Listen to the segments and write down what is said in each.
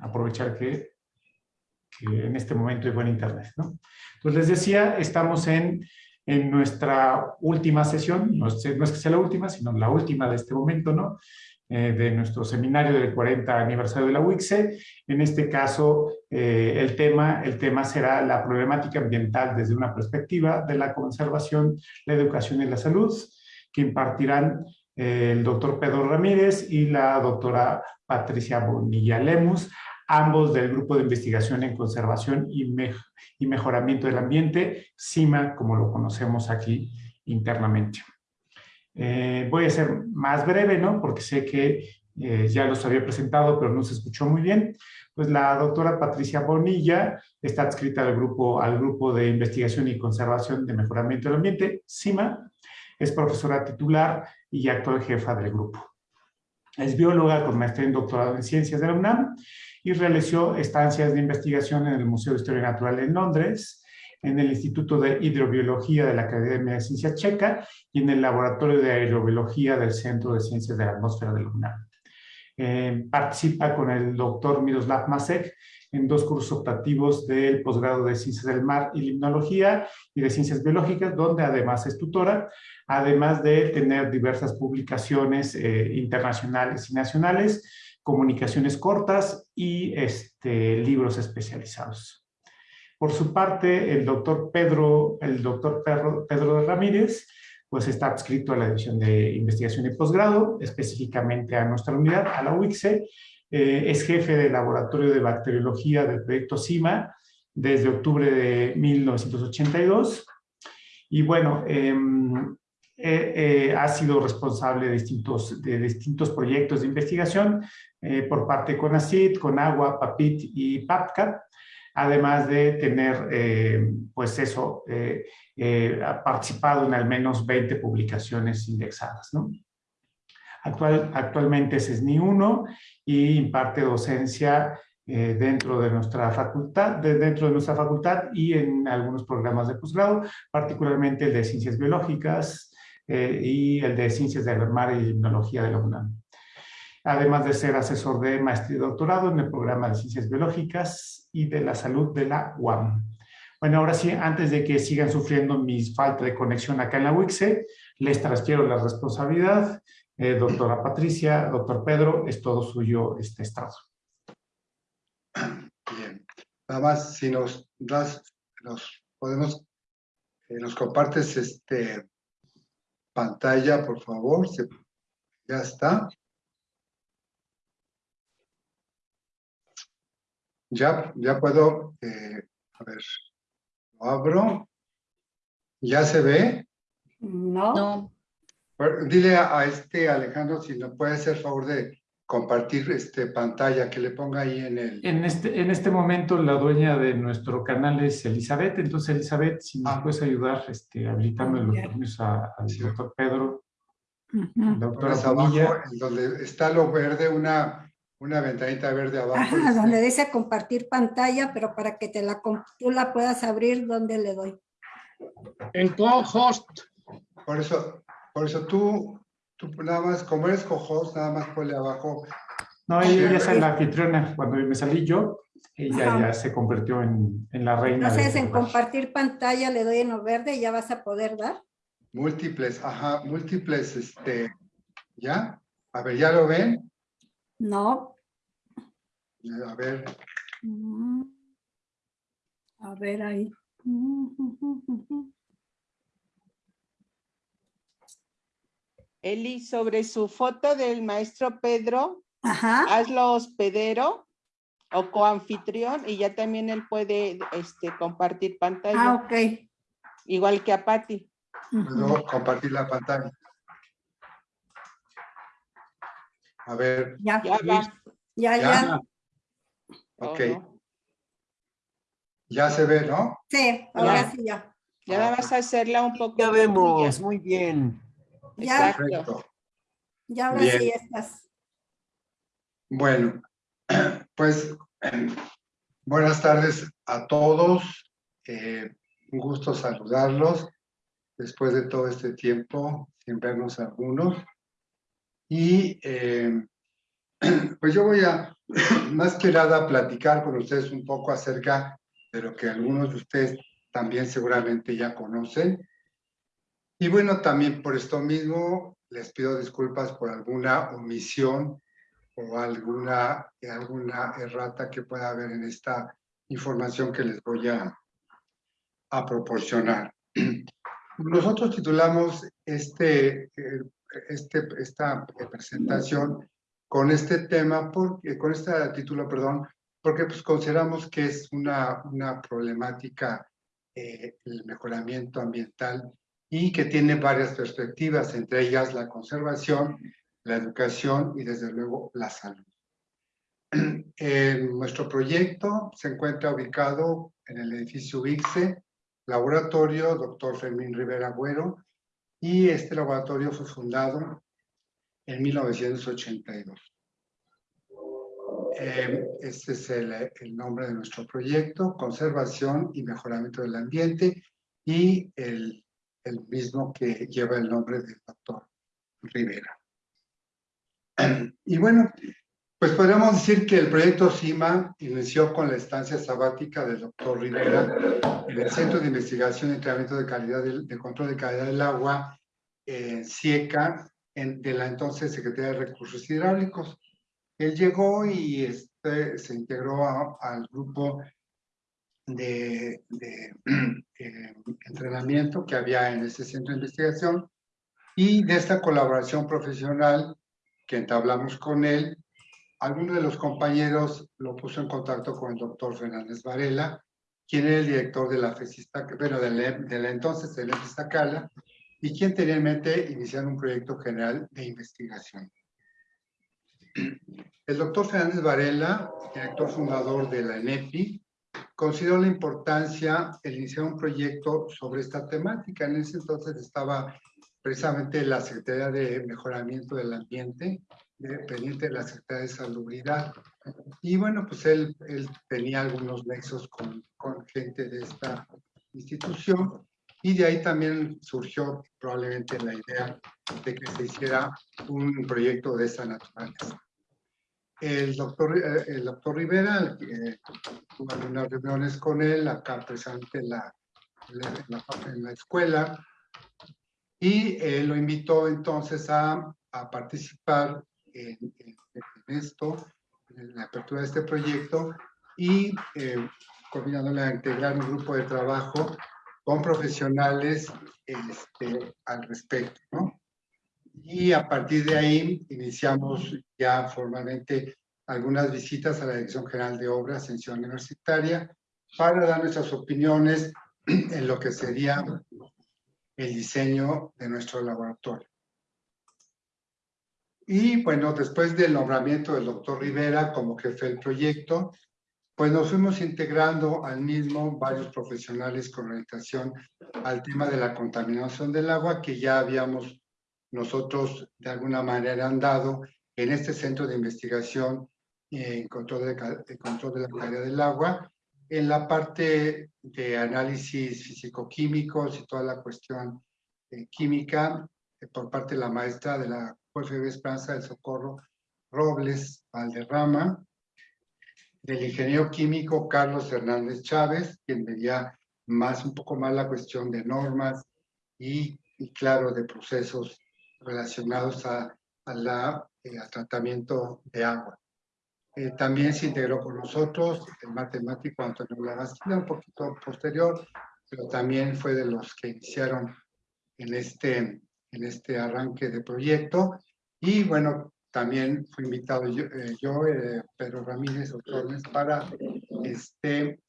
aprovechar que, en este momento hay buen internet. ¿no? Entonces les decía, estamos en, en nuestra última sesión, no es, que sea la última, sino la última de este momento, ¿no? Eh, de nuestro seminario del 40 aniversario de la UICSE. En este caso, eh, el, tema, el tema será la problemática ambiental desde una perspectiva de la conservación, la educación y la salud, que impartirán eh, el doctor Pedro Ramírez y la doctora Patricia Bonilla Lemus, ambos del Grupo de Investigación en Conservación y, Mejoramiento del Ambiente, CIMA, como lo conocemos aquí internamente. Eh, voy a ser más breve, ¿no? Porque sé que eh, ya los había presentado, pero no se escuchó muy bien. Pues la doctora Patricia Bonilla está adscrita al grupo, al grupo de Investigación y Conservación de Mejoramiento del Ambiente, CIMA. Es profesora titular y actual jefa del grupo. Es bióloga con maestría en doctorado en Ciencias de la UNAM y realizó estancias de investigación en el Museo de Historia Natural en Londres, en el Instituto de Hidrobiología de la Academia de Ciencia Checa y en el Laboratorio de Aerobiología del Centro de Ciencias de la Atmósfera de la UNAM. Eh, participa con el doctor Miroslav Masek en dos cursos optativos del posgrado de Ciencias del Mar y Limnología y de Ciencias Biológicas, donde además es tutora, además de tener diversas publicaciones eh, internacionales y nacionales, comunicaciones cortas y este, libros especializados. Por su parte, el doctor Pedro, el doctor Pedro, Pedro Ramírez, pues está adscrito a la División de Investigación y Posgrado, específicamente a nuestra unidad, a la UICSE, eh, es jefe del Laboratorio de Bacteriología del proyecto CIMA desde octubre de 1982. Y bueno, em, eh, eh, ha sido responsable de distintos, de distintos proyectos de investigación por parte de CONACYT, CONAGUA, PAPIT y PAPCAT, además de tener, eh, pues eso, eh, eh, participado en al menos 20 publicaciones indexadas. ¿no? Actual, actualmente es SNI 1 y imparte docencia dentro de nuestra facultad, dentro de nuestra facultad y en algunos programas de posgrado, particularmente el de Ciencias Biológicas y el de Ciencias del Mar y Tecnología de la UNAM además de ser asesor de maestría y doctorado en el programa de Ciencias Biológicas y de la Salud de la UAM. Bueno, ahora sí, antes de que sigan sufriendo mi falta de conexión acá en la UICSE, les transfiero la responsabilidad. Eh, doctora Patricia, doctor Pedro, es todo suyo este estado. Bien. Nada más, si nos das, nos podemos, eh, nos compartes este pantalla, por favor. ya está. Ya, ya puedo, eh, a ver, lo abro. ¿Ya se ve? No. Dile a, este Alejandro si nos puede hacer favor de compartir este pantalla, que le ponga ahí en el... En este, en este momento la dueña de nuestro canal es Elizabeth, entonces Elizabeth, si nos ah. puedes ayudar este, habilitando los permisos al doctor Pedro. Doctora abajo, en donde está lo verde, una una ventanita verde abajo. Ajá, donde dice compartir pantalla, pero para que te la, tú la puedas abrir, ¿dónde le doy? En co-host. Por eso, por eso tú, tú nada más, como eres co-host, nada más ponle abajo. No, ella es la anfitriona. Cuando me salí yo, ella ya se convirtió en, en la reina. Entonces, en compartir pantalla le doy en lo verde y ya vas a poder dar. Múltiples, ajá, múltiples, este, ¿ya? A ver, ¿ya lo ven? No. A ver. Mm. A ver ahí. Eli, sobre su foto del maestro Pedro, Ajá. hazlo hospedero o coanfitrión y ya también él puede este, compartir pantalla. Ah, ok. Igual que a Patti. Puedo compartir la pantalla. A ver. Ya, ya, ya. ya. Ok. Ya se ve, ¿no? Sí, ahora sí ya. Ya vas a hacerla un poco. Ya vemos, muy bien. Ya. Perfecto. Ya ahora sí estás. Bueno, pues buenas tardes a todos. Eh, un gusto saludarlos después de todo este tiempo, sin vernos algunos. Y eh, Pues yo voy a, más que nada, platicar con ustedes un poco acerca de lo que algunos de ustedes también seguramente ya conocen. Y bueno, también por esto mismo les pido disculpas por alguna omisión o alguna, alguna errata que pueda haber en esta información que les voy a, a proporcionar. Nosotros titulamos este, eh, este, esta presentación con este tema, porque, con este título, perdón, porque pues consideramos que es una, una problemática, eh, el mejoramiento ambiental, y que tiene varias perspectivas, entre ellas la conservación, la educación y desde luego la salud. nuestro proyecto se encuentra ubicado en el edificio VIXE, laboratorio Dr. Fermín Rivera Agüero, y este laboratorio fue fundado en 1982. Eh, este es el, el, nombre de nuestro proyecto, Conservación y Mejoramiento del Ambiente, y el, el mismo que lleva el nombre del doctor Rivera. Y bueno, pues podríamos decir que el proyecto CIMA inició con la estancia sabática del doctor Rivera en el Centro de Investigación y Entrenamiento de Calidad de, Control de Calidad del Agua, en CIECA, de la entonces Secretaría de Recursos Hidráulicos. Él llegó y este, se integró al grupo de, eh, entrenamiento que había en ese centro de investigación y de esta colaboración profesional que entablamos con él, alguno de los compañeros lo puso en contacto con el doctor Fernández Varela, quien era el director de la FESISTA, bueno, de la, de la entonces de la FESISTACALA, y quien tenía en mente iniciar un proyecto general de investigación. El doctor Fernández Varela, director fundador de la ENEPI, consideró la importancia el iniciar un proyecto sobre esta temática. En ese entonces estaba precisamente la Secretaría de Mejoramiento del Ambiente, dependiente de la Secretaría de Salubridad. Y bueno, pues él, él tenía algunos nexos con, con gente de esta institución y de ahí también surgió probablemente la idea de que se hiciera un proyecto de esa naturaleza. El doctor, eh, el doctor Rivera, eh, tuvo algunas reuniones con él, acá presente en la, en la, escuela, y eh, lo invitó entonces a, a participar en, esto, en la apertura de este proyecto, y eh, a integrar un grupo de trabajo con profesionales este, al respecto, ¿no? Y a partir de ahí iniciamos ya formalmente algunas visitas a la Dirección General de Obras en Universitaria para dar nuestras opiniones en lo que sería el diseño de nuestro laboratorio. Y bueno, después del nombramiento del doctor Rivera como jefe del proyecto, pues nos fuimos integrando al mismo varios profesionales con orientación al tema de la contaminación del agua que ya habíamos nosotros de alguna manera andado en este centro de investigación en control de, control de la calidad del agua, en la parte de análisis físico-químicos y toda la cuestión eh, química eh, por parte de la maestra de la UFB Esperanza del Socorro Robles Valderrama, del ingeniero químico Carlos Hernández Chávez, quien veía más, un poco más la cuestión de normas y, claro, de procesos relacionados a, la, eh, al tratamiento de agua. Eh, también se integró con nosotros el matemático Antonio Lagastilla, un poquito posterior, pero también fue de los que iniciaron en este, en este arranque de proyecto. Y bueno, también fui invitado yo, eh, eh, Pedro Ramírez Otornes, para este,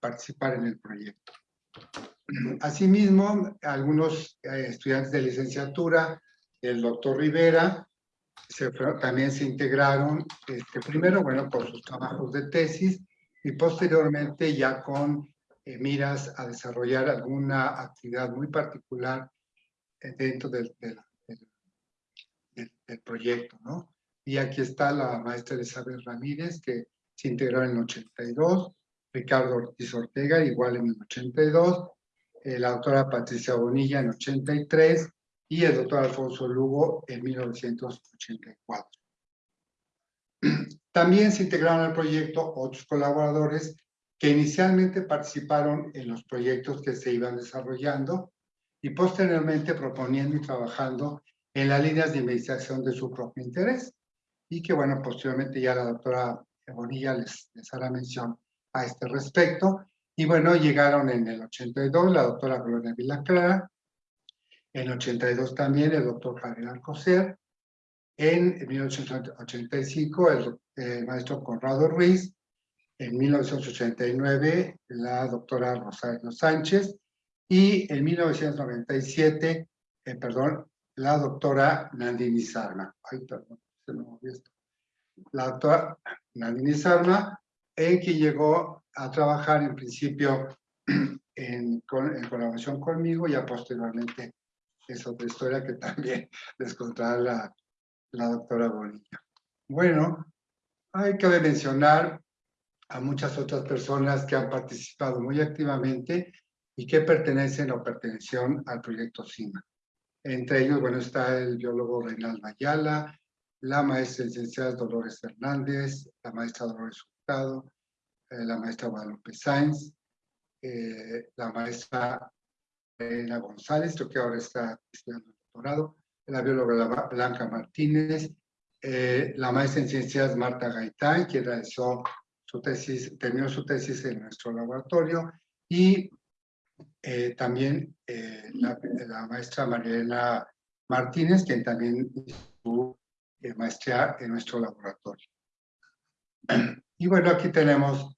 participar en el proyecto. Asimismo, algunos estudiantes de licenciatura, el doctor Rivera, también se integraron, este, primero, bueno, por sus trabajos de tesis y posteriormente ya con eh, miras a desarrollar alguna actividad muy particular eh, dentro del, del, del, proyecto, ¿no? Y aquí está la maestra Elizabeth Ramírez, que se integró en el 82, Ricardo Ortiz Ortega, igual en el 82, eh, la doctora Patricia Bonilla en 83, y el doctor Alfonso Lugo en 1984. También se integraron al proyecto otros colaboradores que inicialmente participaron en los proyectos que se iban desarrollando y posteriormente proponiendo y trabajando en las líneas de investigación de su propio interés. Y que, bueno, posteriormente ya la doctora Bonilla les, les hará mención a este respecto. Y bueno, llegaron en el 82 la doctora Gloria Vilaclara, en el 82 también el doctor Javier Alcocer, en 1985 el, el maestro Conrado Ruiz, en 1989 la doctora Rosario Sánchez y en 1997, eh, perdón, la doctora Nandini Sarma. Ay, perdón, se me movió esto. La doctora Nandini Sarma, en que llegó a trabajar en principio en, colaboración conmigo y posteriormente es otra historia que también les contará la, la doctora Bonilla. Bueno, hay que mencionar a muchas otras personas que han participado muy activamente y que pertenecen o pertenecieron al proyecto CIMA. Entre ellos, bueno, está el biólogo Reinaldo Ayala, la maestra licenciada Dolores Hernández, la maestra Dolores Hurtado, eh, la maestra Guadalupe Sáenz, eh, la maestra Elena González, que ahora está estudiando el doctorado, la bióloga Blanca Martínez, eh, la maestra en ciencias Marta Gaitán, que realizó su tesis, terminó su tesis en nuestro laboratorio, y eh, también eh, la, la, maestra Mariela Martínez, quien también hizo eh, maestría en nuestro laboratorio. Y bueno, aquí tenemos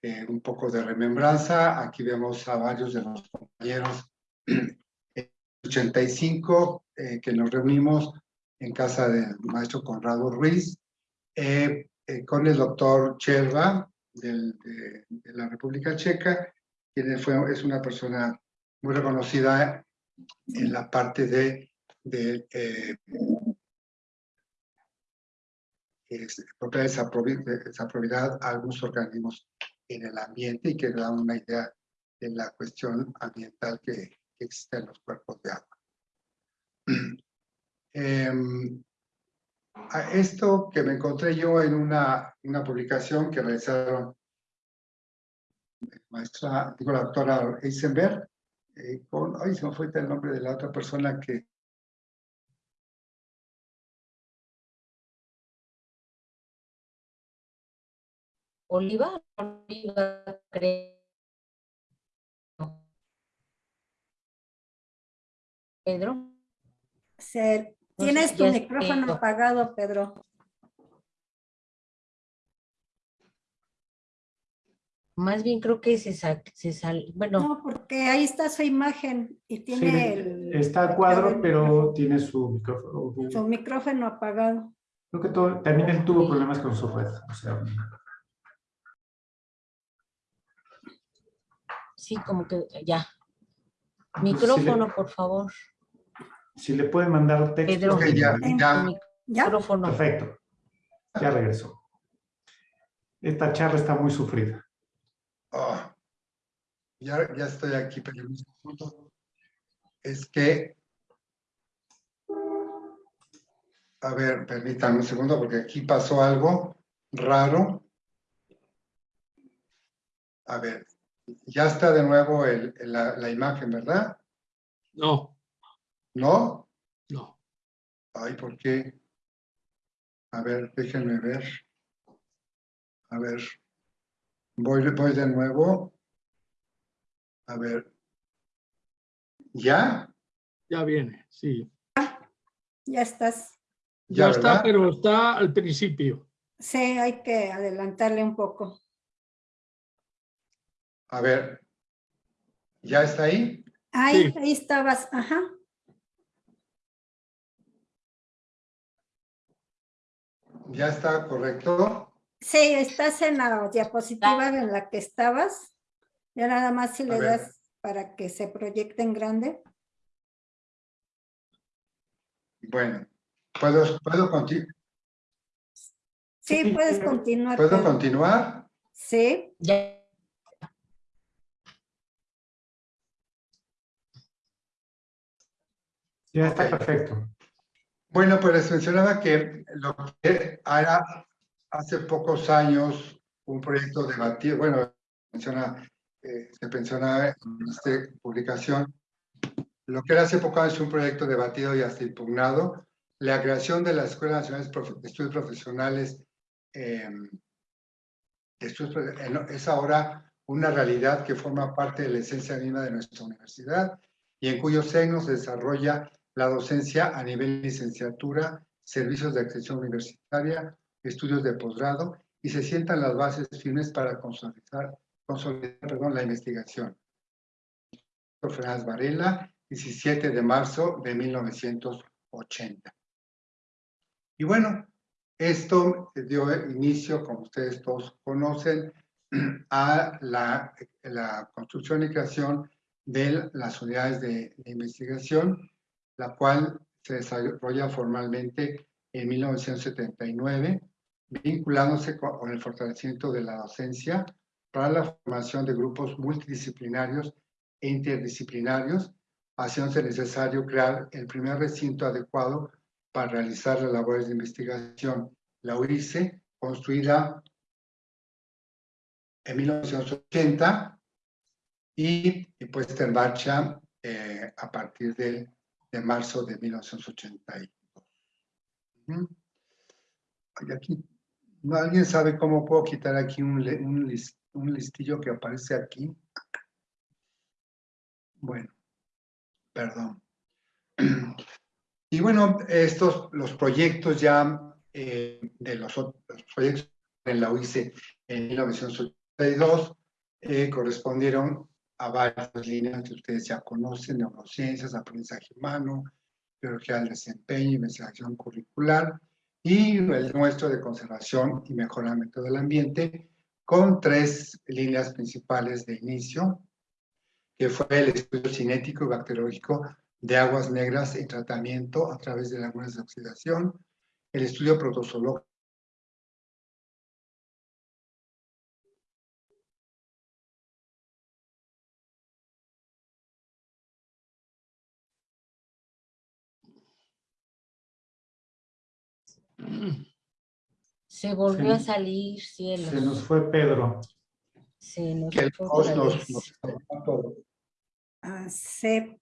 eh, un poco de remembranza. Aquí vemos a varios de los compañeros en 85 eh, que nos reunimos en casa del maestro Conrado Ruiz, eh, con el doctor Cherva de, de, la República Checa, fue, es una persona muy reconocida en la parte de, de propiedad esa propiedad a algunos organismos en el ambiente y que da una idea de la cuestión ambiental que, que existe en los cuerpos de agua. Eh, esto que me encontré yo en una, una publicación que realizaron maestra, digo la doctora Eisenberg, eh, con, ay, se me fue el nombre de la otra persona que Oliva, Oliva, creo. Pedro. Se, tienes tu micrófono apagado, Pedro. Más bien creo que se, sal, se sal, bueno. No, porque ahí está su imagen y tiene sí, el... Está a cuadro, pero tiene su micrófono. Su micrófono apagado. Creo que todo, también él tuvo problemas con su red. O sea, Sí, como que ya. Micrófono, si le, por favor. Si le pueden mandar texto. Pedro, okay, ya, ya. Micrófono. Perfecto. Ya regresó. Esta charla está muy sufrida. Oh, ya, ya estoy aquí, pero el punto es que a ver, permítanme un segundo porque aquí pasó algo raro. A ver, ya está de nuevo el, la, la, imagen, ¿verdad? No. ¿No? No. Ay, ¿por qué? A ver, déjenme ver. A ver. Voy, voy de nuevo. A ver. ¿Ya? Ya viene, sí. Ya estás. Ya, ya está, pero está al principio. Sí, hay que adelantarle un poco. A ver, ¿ya está ahí? Ahí, sí. ahí estabas, ajá. ¿Ya está correcto? Sí, estás en la diapositiva en la que estabas. Ya nada más si le das para que se proyecte en grande. Bueno, ¿puedo, puedo continuar? Sí, puedes continuar. ¿Puedo continuar? Sí. Ya. Ya está okay. perfecto. Bueno, pues les mencionaba que lo que era hace pocos años un proyecto debatido, bueno, menciona, eh, se menciona en esta publicación, lo que era hace pocos años un proyecto debatido y hasta impugnado, la creación de la Escuela Nacional de Estudios Profesionales eh, es ahora una realidad que forma parte de la esencia misma de nuestra universidad y en cuyo seno se desarrolla la docencia a nivel licenciatura, servicios de extensión universitaria, estudios de posgrado y se sientan las bases firmes para consolidar, consolidar la investigación. Fernández Varela, 17 de marzo de 1980. Y bueno, esto dio inicio, como ustedes todos conocen, a la, la construcción y creación de las unidades de, de, investigación, la cual se desarrolla formalmente en 1979, vinculándose con, el fortalecimiento de la docencia para la formación de grupos multidisciplinarios e interdisciplinarios, haciéndose necesario crear el primer recinto adecuado para realizar las labores de investigación. La UICE, construida en 1980 y, y puesta en marcha eh, a partir de, de, marzo de 1982. Y aquí, ¿alguien sabe cómo puedo quitar aquí un, un, list, un listillo que aparece aquí? Bueno, perdón. Y bueno, estos, los proyectos ya eh, de los, los, proyectos en la UICE en 1982 eh, correspondieron a varias líneas que ustedes ya conocen, neurociencias, aprendizaje humano, biología del desempeño, investigación curricular y el nuestro de conservación y mejoramiento del ambiente con tres líneas principales de inicio, que fue el estudio cinético y bacteriológico de aguas negras en tratamiento a través de lagunas de oxidación, el estudio protozoológico Se volvió a salir, cielo. Se nos fue Pedro. Se nos que el fue nos, nos. Ah, se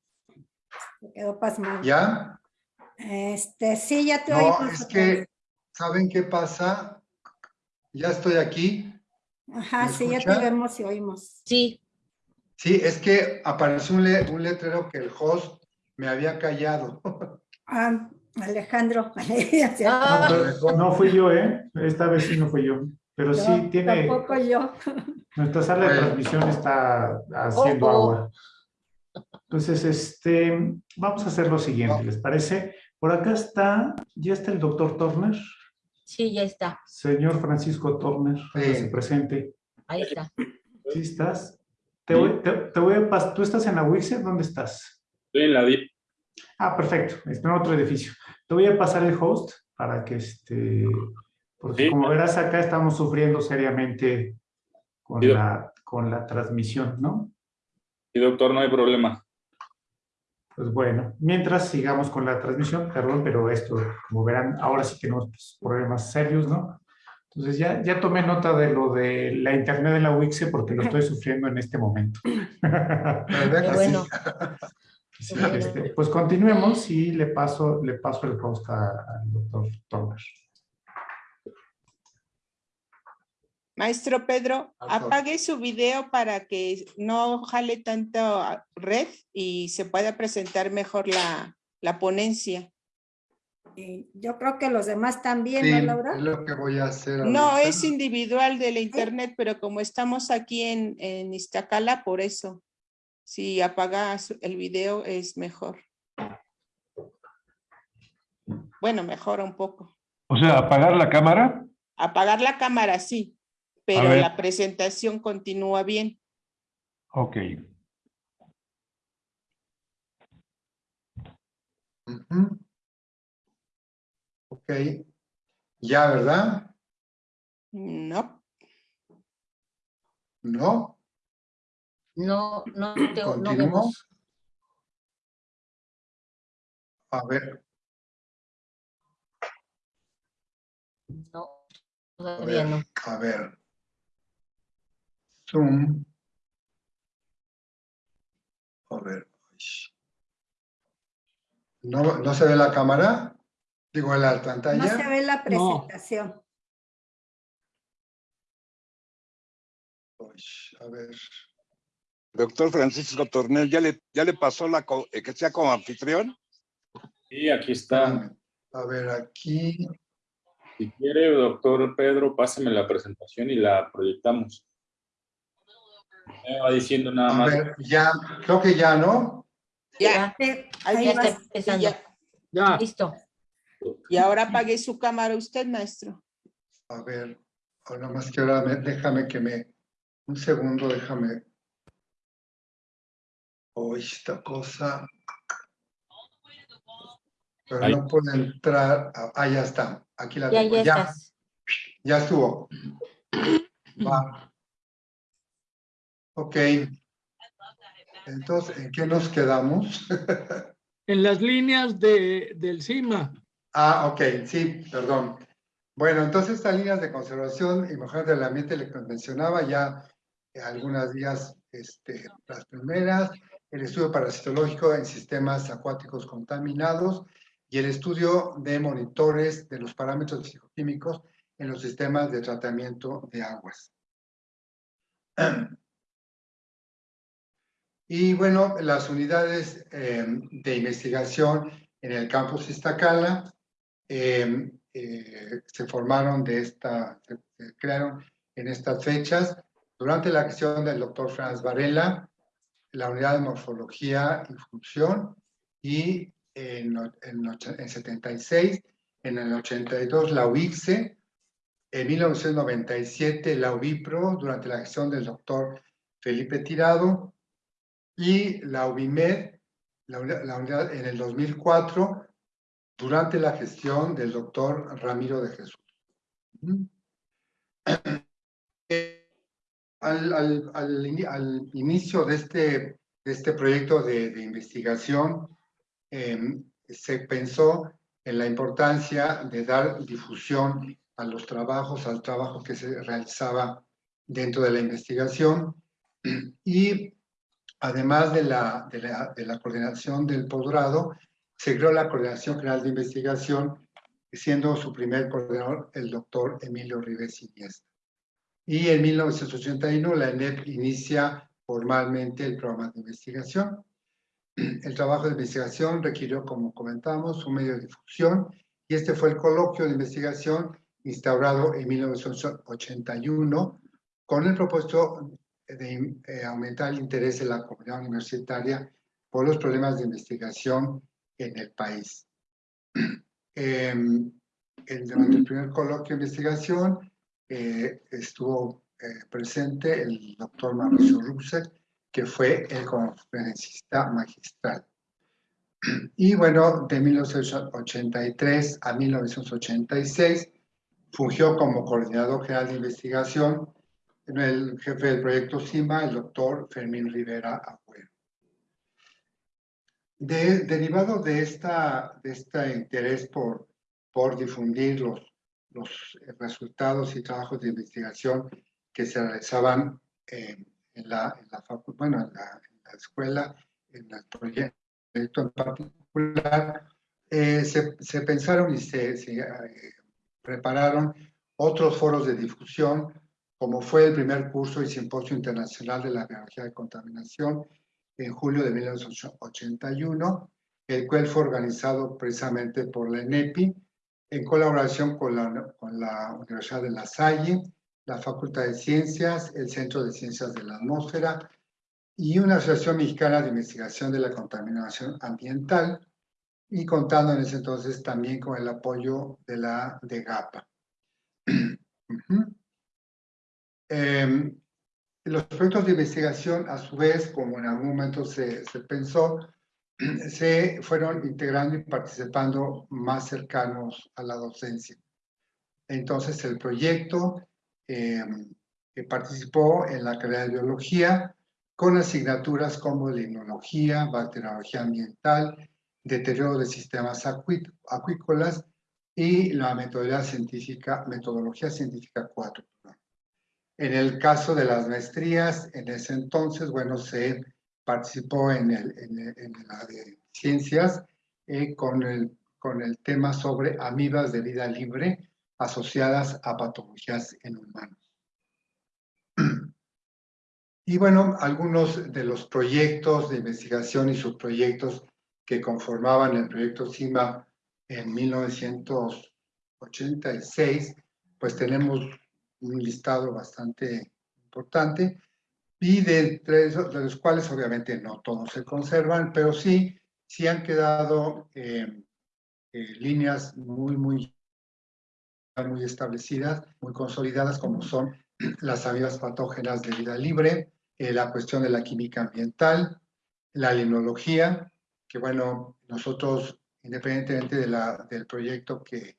quedó pasmado. ¿Ya? Este, sí, ya te no, oí. es que, ¿saben qué pasa? Ya estoy aquí. Ajá, sí, ya te vemos y oímos. Sí. Sí, es que apareció un, le un letrero que el host me había callado. Ah, Alejandro. ah, no fui yo, ¿eh? Esta vez sí no fui yo. Pero no, sí tiene... Tampoco yo. Nuestra sala de transmisión está haciendo oh, oh. agua. Entonces, este, vamos a hacer lo siguiente, ¿les parece? Por acá está, ¿ya está el doctor Turner? Sí, ya está. Señor Francisco Turner, sí. presente. Ahí está. ¿Sí estás? Te voy, te, te voy a pasar, ¿tú estás en la WICE? ¿Dónde estás? Estoy en la DIP. Ah, perfecto, está en otro edificio. Te voy a pasar el host para que este, porque sí. como verás acá estamos sufriendo seriamente con, sí, la, con la transmisión, ¿no? Sí, doctor, no hay problema. Pues bueno, mientras sigamos con la transmisión, perdón, pero esto, como verán, ahora sí tenemos pues, problemas serios, ¿no? Entonces ya, ya tomé nota de lo de la internet de la Wixe porque lo estoy sufriendo en este momento. bueno. Sí, este, pues continuemos y le paso, le paso el host al doctor Thomas. Maestro Pedro, apague su video para que no jale tanto red y se pueda presentar mejor la, la ponencia. Y yo creo que los demás también, sí, ¿no, Laura? es lo que voy a hacer. No, ahorita. es individual de la internet, pero como estamos aquí en, en Iztacala, por eso. Si apagas el video es mejor. Bueno, mejora un poco. O sea, apagar la cámara. Apagar la cámara, sí, pero la presentación continúa bien. Ok. Uh -huh. Ok. Ya, ¿verdad? No. No. No, no, te, no vemos. A ver. No. A Todavía ver, no. a ver. Zoom. A ver. ¿No, ¿No se ve la cámara? Digo, en la pantalla. No se ve la presentación. Uy, a ver. Doctor Francisco Tornel, ¿ya le, ya le pasó la eh, que sea como anfitrión? Y aquí está. A ver, aquí. Si quiere, doctor Pedro, páseme la presentación y la proyectamos. Me va diciendo nada A más. ver, ya, creo que ya, ¿no? Ya, Sí, Ahí Ya está empezando. ya. Ya, Listo. y ahora apague su cámara usted, maestro. A ver, ahora más que ahora, me- déjame que me. Un segundo, déjame. Oh, esta cosa. Pero Ahí. no puedo entrar. Ah, ya está. Aquí la tengo. ya Ya, ya estuvo. Va. Ok. Entonces, ¿en qué nos quedamos? en las líneas de, del CIMA. Ah, ok, sí, perdón. Bueno, entonces estas líneas de conservación y mejora del ambiente le mencionaba ya algunas días este, las primeras, el estudio parasitológico en sistemas acuáticos contaminados y el estudio de monitores de los parámetros psicoquímicos en los sistemas de tratamiento de aguas. Y bueno, las unidades eh, de investigación en el campus Iztacala eh, eh, se formaron de esta, se, crearon en estas fechas. Durante la gestión del doctor Franz Varela, la unidad de morfología y función, y en, en, och- en 76, en el 82 la UICSE, en 1997 la UBIPRO, durante la gestión del doctor Felipe Tirado, y la UBIMED, la, la unidad en el 2004, durante la gestión del doctor Ramiro de Jesús. Al, al- al ini- al inicio de este, este proyecto de, investigación, em, se pensó en la importancia de dar difusión a los trabajos, al trabajo que se realizaba dentro de la investigación y además de la, coordinación del posgrado, se creó la Coordinación General de Investigación, siendo su primer coordinador el doctor Emilio Rives. Y en 1981 la ENEP inicia formalmente el programa de investigación. El trabajo de investigación requirió, como comentamos, un medio de difusión y este fue el coloquio de investigación instaurado en 1981 con el propósito de eh, aumentar el interés de la comunidad universitaria por los problemas de investigación en el país. Eh, durante el primer coloquio de investigación eh, estuvo eh, presente el doctor Mauricio Rusek, que fue el conferencista magistral. Y bueno, de 1983 a 1986 fungió como coordinador general de investigación el jefe del proyecto CIMA, el doctor Fermín Rivera Agüero. De, derivado de, esta, de este interés por, por difundir los, los resultados y trabajos de investigación que se realizaban eh, en, la, en, la en, la, escuela, en el proyecto en particular, eh, se, pensaron y se, se eh, prepararon otros foros de difusión, como fue el primer curso y simposio internacional de la biología de contaminación en julio de 1981, el cual fue organizado precisamente por la ENEPI, en colaboración con la, Universidad de La Salle, la Facultad de Ciencias, el Centro de Ciencias de la Atmósfera y una Asociación Mexicana de Investigación de la Contaminación Ambiental, y contando en ese entonces también con el apoyo de la de GAPA. uh los proyectos de investigación, a su vez, como en algún momento se pensó, se fueron integrando y participando más cercanos a la docencia. Entonces, el proyecto eh, participó en la carrera de biología con asignaturas como limnología, bacteriología ambiental, deterioro de sistemas acuí acuícolas, y la metodología científica, metodología científica 4. En el caso de las maestrías, en ese entonces, bueno, se participó en, el, en, la de ciencias eh, con, el, con el tema sobre amibas de vida libre asociadas a patologías en humanos. Y bueno, algunos de los proyectos de investigación y subproyectos que conformaban el proyecto CIMA en 1986, pues tenemos un listado bastante importante y de, de los cuales obviamente no todos se conservan, pero sí, sí han quedado eh, eh, líneas muy, muy, muy establecidas, muy consolidadas, como son las amibas patógenas de vida libre, eh, la cuestión de la química ambiental, la linología, que bueno, nosotros, independientemente de la, del proyecto que,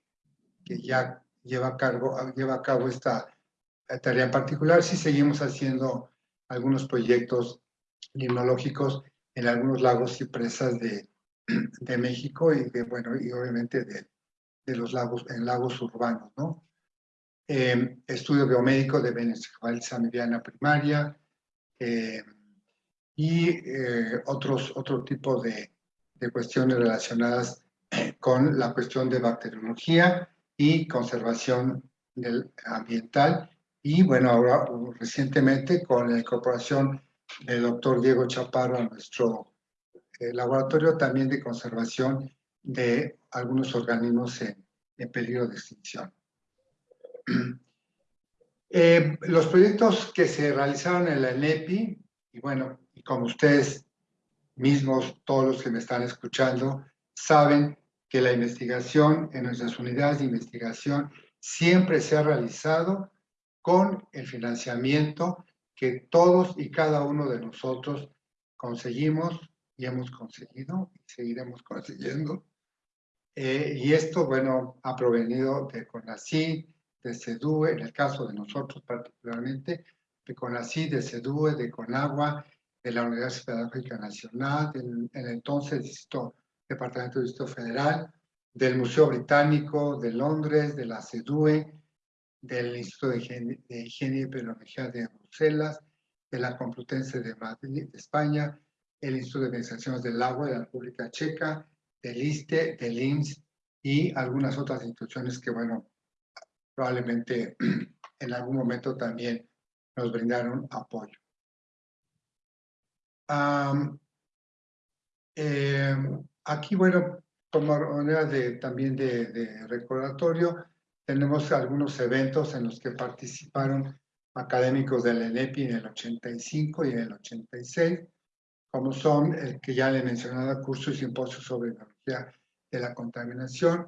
que ya lleva a, cargo, lleva a cabo esta tarea en particular, sí seguimos haciendo algunos proyectos limnológicos en algunos lagos y presas de, de México y de, bueno, y obviamente de, de los lagos, en lagos urbanos, ¿no? Eh, estudio biomédico de Venezuela mediana primaria, eh, y eh, otros, otro tipo de, de, cuestiones relacionadas con la cuestión de bacteriología y conservación del ambiental. Y bueno, ahora recientemente con la incorporación del doctor Diego Chaparro a nuestro eh, laboratorio también de conservación de algunos organismos en, en peligro de extinción. Eh, los proyectos que se realizaron en la ENEPI, y bueno, y como ustedes mismos, todos los que me están escuchando, saben que la investigación en nuestras unidades de investigación siempre se ha realizado con el financiamiento que todos y cada uno de nosotros conseguimos y hemos conseguido y seguiremos consiguiendo. Eh, y esto, bueno, ha provenido de CONACYT, de CEDUE, en el caso de nosotros particularmente, de CONACYT, de CEDUE, de CONAGUA, de la Universidad Pedagógica Nacional, del el entonces Distrito, Departamento de Distrito Federal, del Museo Británico de Londres, de la CEDUE, del Instituto de Higiene, y Epidemiología de Bruselas, de la Complutense de Madrid, de España, el Instituto de Organizaciones del Agua de la República Checa, del ISTE, del IMSS y algunas otras instituciones que, bueno, probablemente en algún momento también nos brindaron apoyo. Em, aquí, bueno, como manera de, también de, de, recordatorio, tenemos algunos eventos en los que participaron académicos del ENEPI en el 85 y en el 86, como son el que ya le he mencionado, y simposio sobre biología de la contaminación,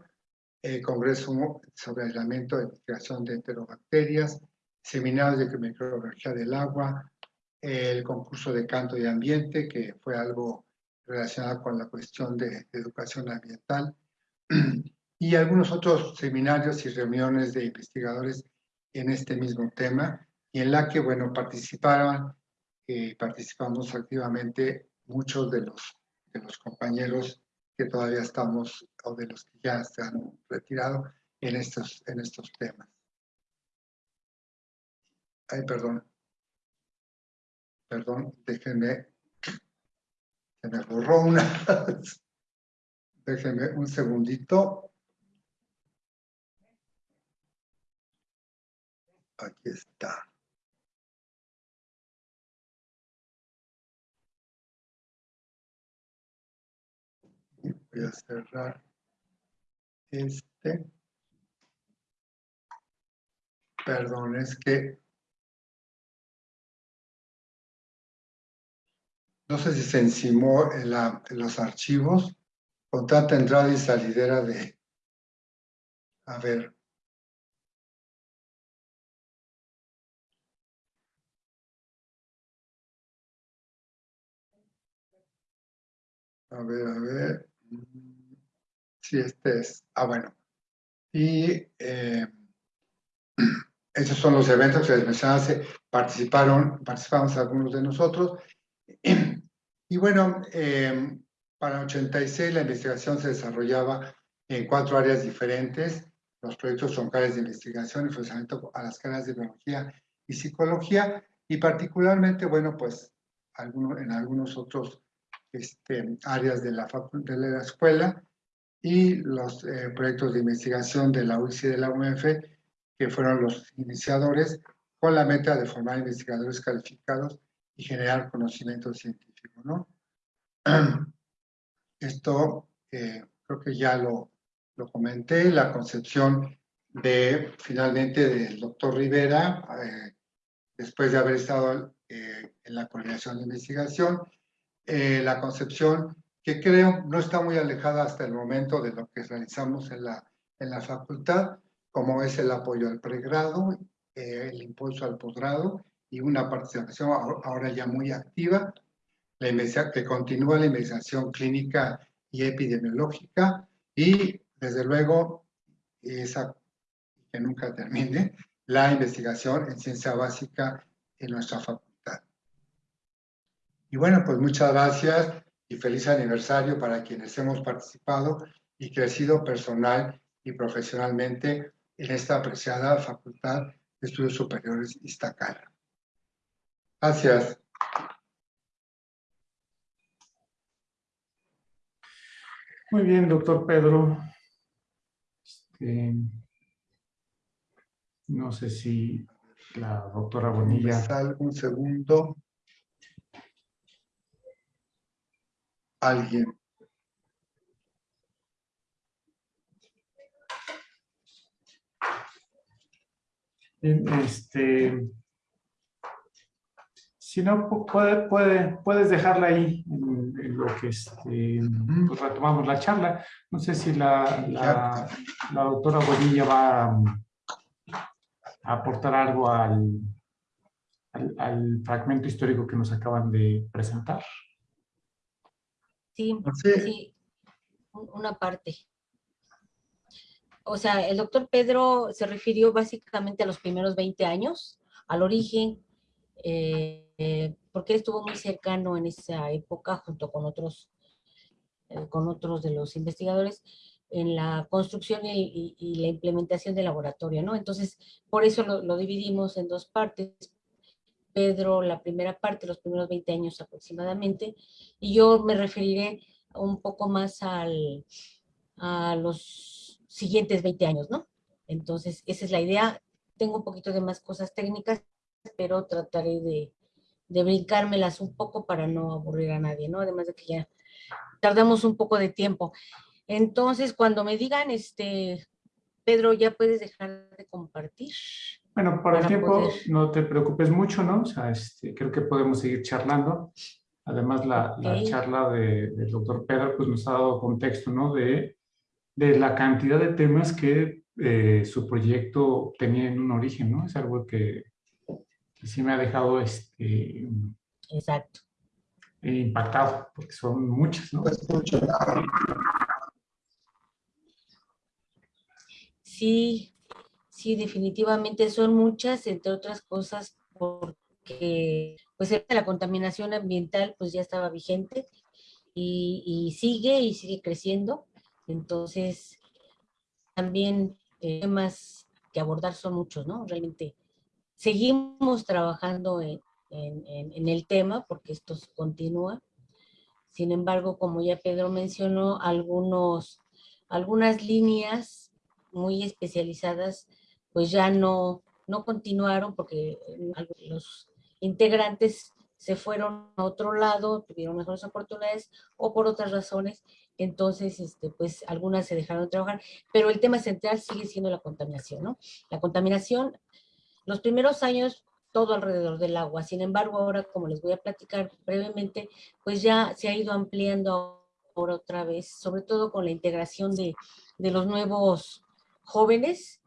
el Congreso sobre aislamiento e investigación de enterobacterias, seminarios de microbiología del agua, el concurso de canto y ambiente, que fue algo relacionado con la cuestión de, educación ambiental, y algunos otros seminarios y reuniones de investigadores en este mismo tema, y en la que, bueno, participaron, eh, participamos activamente muchos de los, de los compañeros que todavía estamos, o de los que ya se han retirado en estos, en estos temas. Ay, perdón. Perdón, déjenme. Se me borró una. déjenme un segundito. Aquí está. voy a cerrar este. Perdón, es que no sé si se encimó en, la, los archivos con entrada y salidera de... A ver. A ver, a ver. Sí, este es. Ah, bueno. Y eh, esos son los eventos que les mencionaba, participaron, participamos algunos de nosotros. Y bueno, eh, para 86 la investigación se desarrollaba en cuatro áreas diferentes, los proyectos troncales de investigación y funcionamiento a las carreras de biología y psicología, y particularmente, bueno, pues algunos, en algunos otros este, áreas de la, de la escuela, y los eh, proyectos de investigación de la UIC y de la UMF, que fueron los iniciadores, con la meta de formar investigadores calificados y generar conocimiento científico, ¿no? Esto eh, creo que ya lo, lo comenté, la concepción de, finalmente, del doctor Rivera, eh, después de haber estado en la coordinación de investigación, la concepción que creo no está muy alejada hasta el momento de lo que realizamos en la, en la facultad, como es el apoyo al pregrado, eh, el impulso al posgrado y una participación ahora ya muy activa, la que continúa la investigación clínica y epidemiológica y, desde luego, esa que nunca termine, la investigación en ciencia básica en nuestra facultad. Y bueno, pues muchas gracias y feliz aniversario para quienes hemos participado y crecido personal y profesionalmente en esta apreciada Facultad de Estudios Superiores Iztacala. Gracias. Muy bien, doctor Pedro. Este, no sé si la doctora Bonilla... Un segundo. Alguien. Este, si no, puede, puede, puedes dejarla ahí en, lo que este, pues retomamos la charla. No sé si la, la, la doctora Bonilla va a, aportar algo al, al, al fragmento histórico que nos acaban de presentar. Sí, sí, una parte. O sea, el doctor Pedro se refirió básicamente a los primeros 20 años, al origen, eh, porque él estuvo muy cercano en esa época junto con otros, eh, con otros de los investigadores en la construcción y, la implementación del laboratorio, ¿no? Entonces, por eso lo, lo dividimos en dos partes, Pedro la primera parte, los primeros 20 años aproximadamente, y yo me referiré un poco más al, a los siguientes 20 años, ¿no? Entonces, esa es la idea. Tengo un poquito de más cosas técnicas, pero trataré de, de brincármelas un poco para no aburrir a nadie, ¿no? Además de que ya tardamos un poco de tiempo. Entonces, cuando me digan, este, Pedro, ya puedes dejar de compartir. Bueno, por el tiempo no te preocupes mucho, ¿no? O sea, este, creo que podemos seguir charlando. Además, la, la charla de, del doctor Pedro pues, nos ha dado contexto, ¿no? De, de la cantidad de temas que eh, su proyecto tenía en un origen, ¿no? Es algo que, que sí me ha dejado este, Exacto. impactado, porque son muchas, ¿no? Sí, Sí, definitivamente son muchas, entre otras cosas, porque pues la contaminación ambiental pues ya estaba vigente y, sigue y sigue creciendo. Entonces, también eh, temas que abordar son muchos, ¿no? Realmente seguimos trabajando en, en el tema porque esto continúa. Sin embargo, como ya Pedro mencionó, algunos, algunas líneas muy especializadas pues ya no, no continuaron porque los integrantes se fueron a otro lado, tuvieron mejores oportunidades o por otras razones, entonces este, pues algunas se dejaron de trabajar, pero el tema central sigue siendo la contaminación, ¿no? La contaminación, los primeros años todo alrededor del agua, sin embargo ahora como les voy a platicar brevemente, pues ya se ha ido ampliando ahora otra vez, sobre todo con la integración de, de los nuevos jóvenes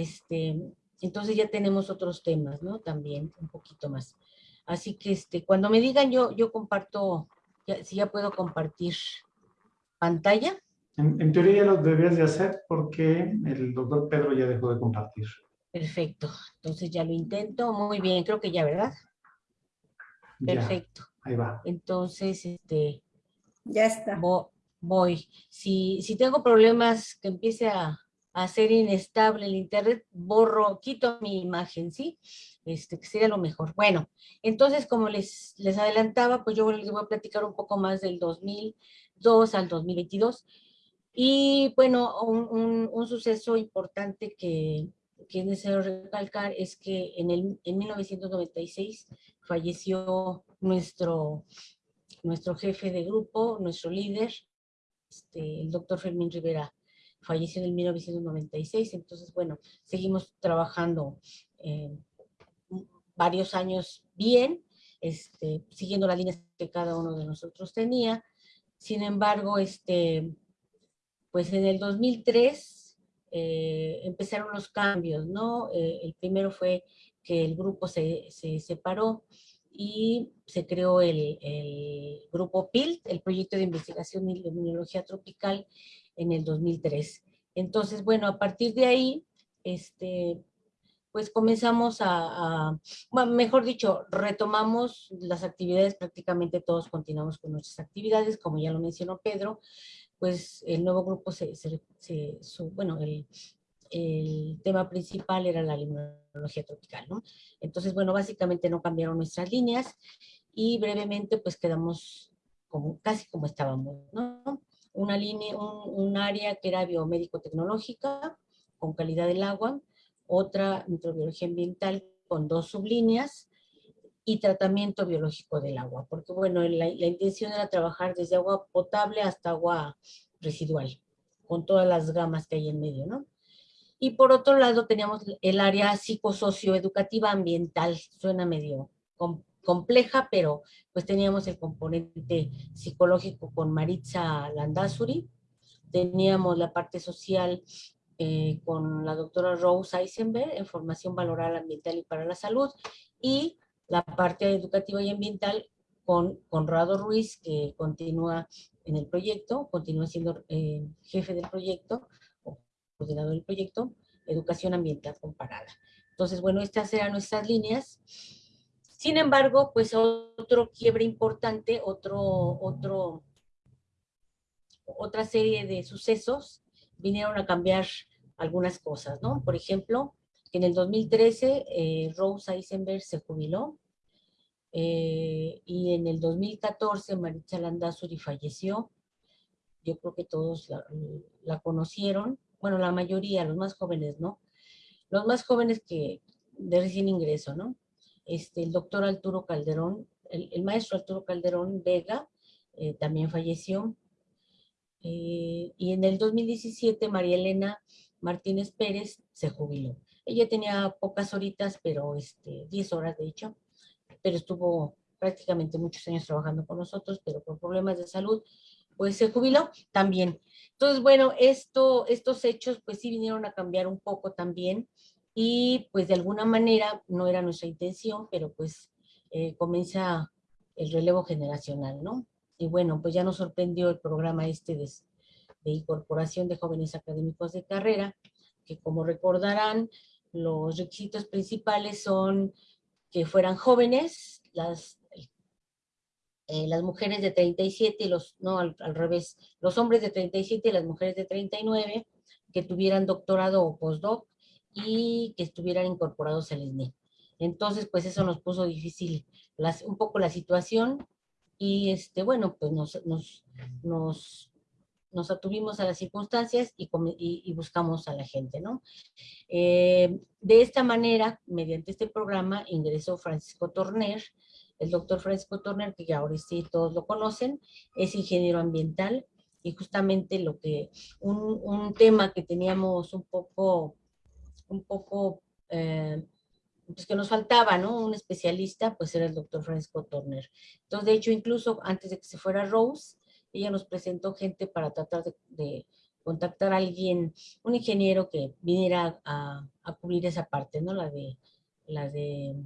este, entonces ya tenemos otros temas, ¿no? También un poquito más. Así que este, cuando me digan yo, yo comparto, si ya puedo compartir pantalla. En, teoría ya lo deberías de hacer porque el doctor Pedro ya dejó de compartir. Perfecto, entonces ya lo intento. Muy bien, creo que ya, ¿verdad? Perfecto. ahí va. Entonces, este... Ya está. Voy, voy. Si, si tengo problemas que empiece a, a ser inestable el internet, borro, quito mi imagen, ¿sí? Este, que sería lo mejor. Bueno, entonces, como les, les adelantaba, pues yo les voy a platicar un poco más del 2002 al 2022. Y bueno, un, un, suceso importante que, que, es recalcar es que en, el, en 1996 falleció nuestro, nuestro jefe de grupo, nuestro líder, este, el doctor Fermín Rivera falleció en 1996, entonces bueno, seguimos trabajando eh, varios años bien, este, siguiendo las líneas que cada uno de nosotros tenía, sin embargo, este, pues en el 2003 eh, empezaron los cambios, ¿no? Eh, el primero fue que el grupo se, se separó y se creó el, el, grupo PILT, el Proyecto de Investigación y Inmunología Tropical, en el 2003. Entonces, bueno, a partir de ahí, este, pues comenzamos a, a bueno, mejor dicho, retomamos las actividades, prácticamente todos continuamos con nuestras actividades, como ya lo mencionó Pedro, pues el nuevo grupo se, se, se su, bueno, el, el tema principal era la limnología tropical, ¿no? Entonces, bueno, básicamente no cambiaron nuestras líneas y brevemente pues quedamos como, casi como estábamos, ¿no? Una línea, un, un área que era biomédico-tecnológica, con calidad del agua, otra microbiología ambiental con dos sublíneas y tratamiento biológico del agua, porque bueno, la, la intención era trabajar desde agua potable hasta agua residual, con todas las gamas que hay en medio, ¿no? Y por otro lado teníamos el área psicosocioeducativa ambiental, suena medio compleja, pero pues teníamos el componente psicológico con Maritza Landazuri, teníamos la parte social eh, con la doctora Rose Eisenberg en formación valoral ambiental y para la salud, y la parte educativa y ambiental con Conrado Ruiz, que continúa en el proyecto, continúa siendo eh, jefe del proyecto, coordinador del proyecto, Educación Ambiental Comparada. Entonces, bueno, estas eran nuestras líneas. Sin embargo, pues otro quiebre importante, otro, otro, otra serie de sucesos vinieron a cambiar algunas cosas, ¿no? Por ejemplo, en el 2013 eh, Rose Eisenberg se jubiló eh, y en el 2014 Maritza Landazuri falleció. Yo creo que todos la, la conocieron bueno, la mayoría, los más jóvenes, ¿no? Los más jóvenes que de recién ingreso, ¿no? Este, el doctor Arturo Calderón, el, maestro Arturo Calderón Vega, eh, también falleció. Eh, y en el 2017 María Elena Martínez Pérez se jubiló. Ella tenía pocas horitas, pero este, 10 horas de hecho, pero estuvo prácticamente muchos años trabajando con nosotros, pero por problemas de salud, pues se jubiló también. Entonces, bueno, esto, estos hechos pues sí vinieron a cambiar un poco también y pues de alguna manera no era nuestra intención, pero pues eh, comienza el relevo generacional, ¿no? Y bueno, pues ya nos sorprendió el programa este de, de incorporación de jóvenes académicos de carrera, que como recordarán, los requisitos principales son que fueran jóvenes, las eh, las mujeres de 37 y los, no, al, al, revés, los hombres de 37 y las mujeres de 39 que tuvieran doctorado o postdoc y que estuvieran incorporados al SNE. Entonces, pues eso nos puso difícil las, un poco la situación y, este, bueno, pues nos, nos, nos, nos atuvimos a las circunstancias y, y, y buscamos a la gente, ¿no? Eh, de esta manera, mediante este programa, ingresó Francisco Torner, el doctor Francisco Turner, que ya ahora sí todos lo conocen, es ingeniero ambiental y justamente lo que, un, un tema que teníamos un poco, un poco, eh, pues que nos faltaba, ¿no? Un especialista, pues era el doctor Francisco Turner. Entonces, de hecho, incluso antes de que se fuera Rose, ella nos presentó gente para tratar de, contactar a alguien, un ingeniero que viniera a, a, cubrir esa parte, ¿no? La de, la de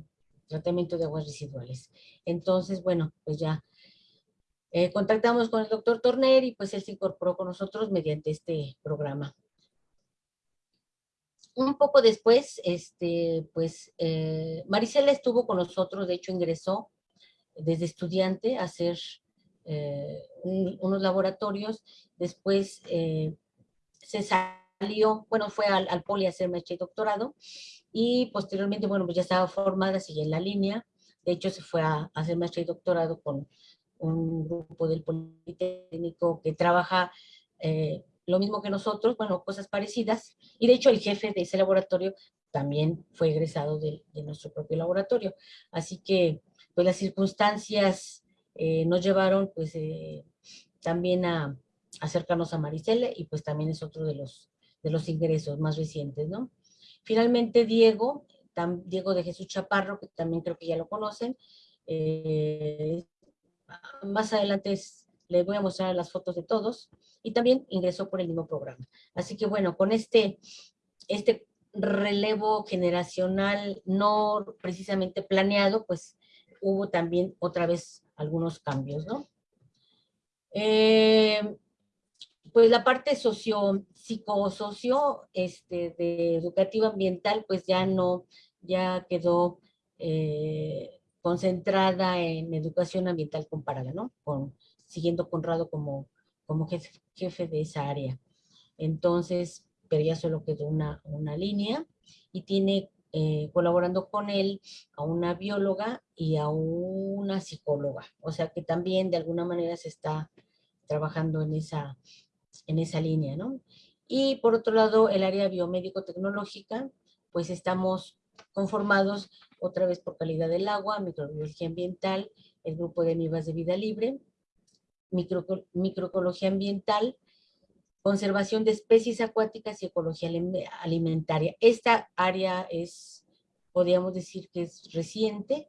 tratamiento de aguas residuales. Entonces, bueno, pues ya eh, contactamos con el doctor Torner y pues él se incorporó con nosotros mediante este programa. Un poco después, este, pues eh, Marisela estuvo con nosotros, de hecho ingresó desde estudiante a ser eh, un- unos laboratorios, después eh, se salió, bueno, fue al, poli a hacer maestría y doctorado, y posteriormente, bueno, pues ya estaba formada, sigue en la línea, de hecho se fue a, hacer maestría y doctorado con un grupo del Politécnico que trabaja lo mismo que nosotros, bueno, cosas parecidas, y de hecho el jefe de ese laboratorio también fue egresado de, de nuestro propio laboratorio. Así que, pues las circunstancias eh, nos llevaron, pues, eh, también a acercarnos a Maricela, y pues también es otro de los, de los ingresos más recientes, ¿no? Finalmente, Diego, tam- Diego de Jesús Chaparro, que también creo que ya lo conocen, eh, más adelante es- les voy a mostrar las fotos de todos, y también ingresó por el mismo programa. Así que bueno, con este, este relevo generacional no precisamente planeado, pues hubo también otra vez algunos cambios, ¿no? Eh, pues la parte socio, psicosocio, este, de educativa ambiental, pues ya no, ya quedó eh, concentrada en educación ambiental comparada, ¿no? Con, siguiendo Conrado como, como jefe, de esa área. Entonces, pero ya solo quedó una, una línea y tiene eh, colaborando con él a una bióloga y a una psicóloga. O sea que también de alguna manera se está trabajando en esa, en esa línea, ¿no? Y por otro lado, el área biomédico-tecnológica, pues estamos conformados otra vez por calidad del agua, microbiología ambiental, el grupo de MIVAS de vida libre, micro, microecología ambiental, conservación de especies acuáticas y ecología alim- alimentaria. Esta área es, podríamos decir que es reciente,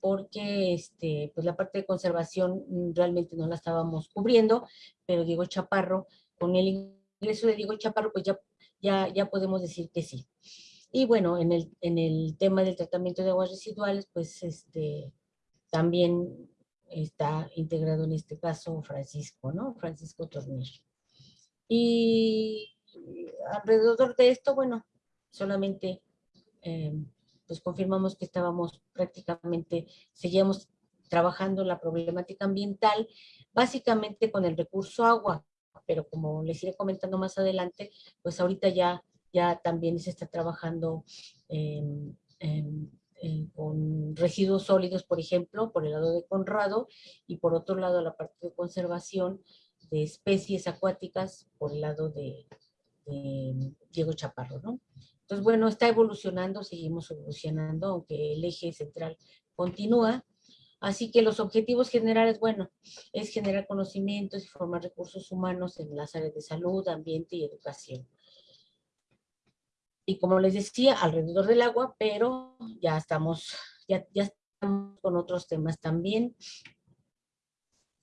porque este, pues la parte de conservación realmente no la estábamos cubriendo, pero Diego Chaparro, con el ingreso de Diego Chaparro, pues ya, ya, ya podemos decir que sí. Y bueno, en el, en el tema del tratamiento de aguas residuales, pues este, también está integrado en este caso Francisco, ¿no? Francisco Tornillo. Y alrededor de esto, bueno, solamente eh, pues confirmamos que estábamos prácticamente, seguíamos trabajando la problemática ambiental, básicamente con el recurso agua, pero como les iré comentando más adelante, pues ahorita ya, ya también se está trabajando em, con residuos sólidos, por ejemplo, por el lado de Conrado, y por otro lado la parte de conservación de especies acuáticas por el lado de, de Diego Chaparro, ¿no? Entonces, bueno, está evolucionando, seguimos evolucionando, aunque el eje central continúa. Así que los objetivos generales, bueno, es generar conocimientos y formar recursos humanos en las áreas de salud, ambiente y educación. Y como les decía, alrededor del agua, pero ya estamos, ya, ya con otros temas también.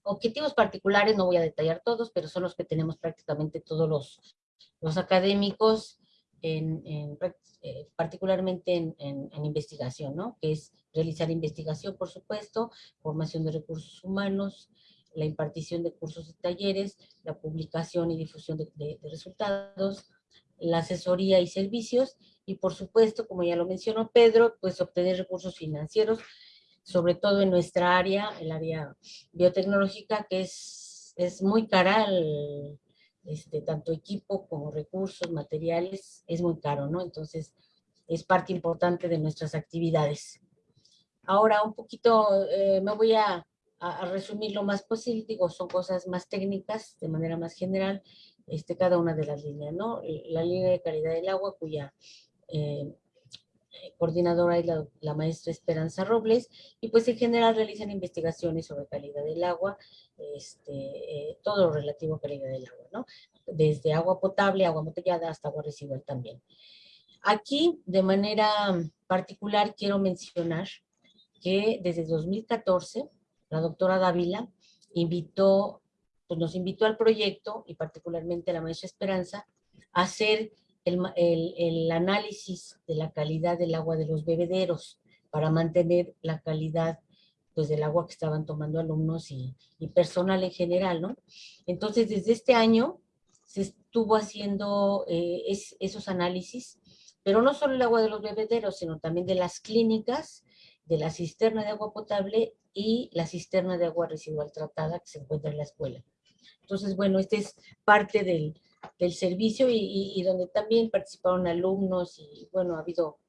Objetivos particulares, no voy a detallar todos, pero son los que tenemos prácticamente todos los, los académicos, en, eh, particularmente en, en, en, investigación, ¿no? Que es realizar investigación, por supuesto, formación de recursos humanos, la impartición de cursos y talleres, la publicación y difusión de, de, de resultados, la asesoría y servicios, y por supuesto, como ya lo mencionó Pedro, pues obtener recursos financieros, sobre todo en nuestra área, el área biotecnológica, que es, es muy cara, el, este, tanto equipo como recursos, materiales, es muy caro, ¿no? Entonces, es parte importante de nuestras actividades. Ahora, un poquito, eh, me voy a, a, resumir lo más posible, digo, son cosas más técnicas, de manera más general, este, cada una de las líneas, ¿no? La línea de calidad del agua, cuya eh, coordinadora es la, la, maestra Esperanza Robles, y pues en general realizan investigaciones sobre calidad del agua, este, eh, todo lo relativo a calidad del agua, ¿no? Desde agua potable, agua embotellada, hasta agua residual también. Aquí, de manera particular, quiero mencionar que desde 2014, la doctora Dávila invitó, pues nos invitó al proyecto, y particularmente a la maestra Esperanza, a hacer el, el, el, análisis de la calidad del agua de los bebederos para mantener la calidad pues, del agua que estaban tomando alumnos y, y, personal en general, ¿no? Entonces, desde este año se estuvo haciendo eh, es, esos análisis, pero no solo el agua de los bebederos, sino también de las clínicas de la cisterna de agua potable y la cisterna de agua residual tratada que se encuentra en la escuela. Entonces, bueno, este es parte del, del servicio y, y, y, donde también participaron alumnos y, bueno, ha habido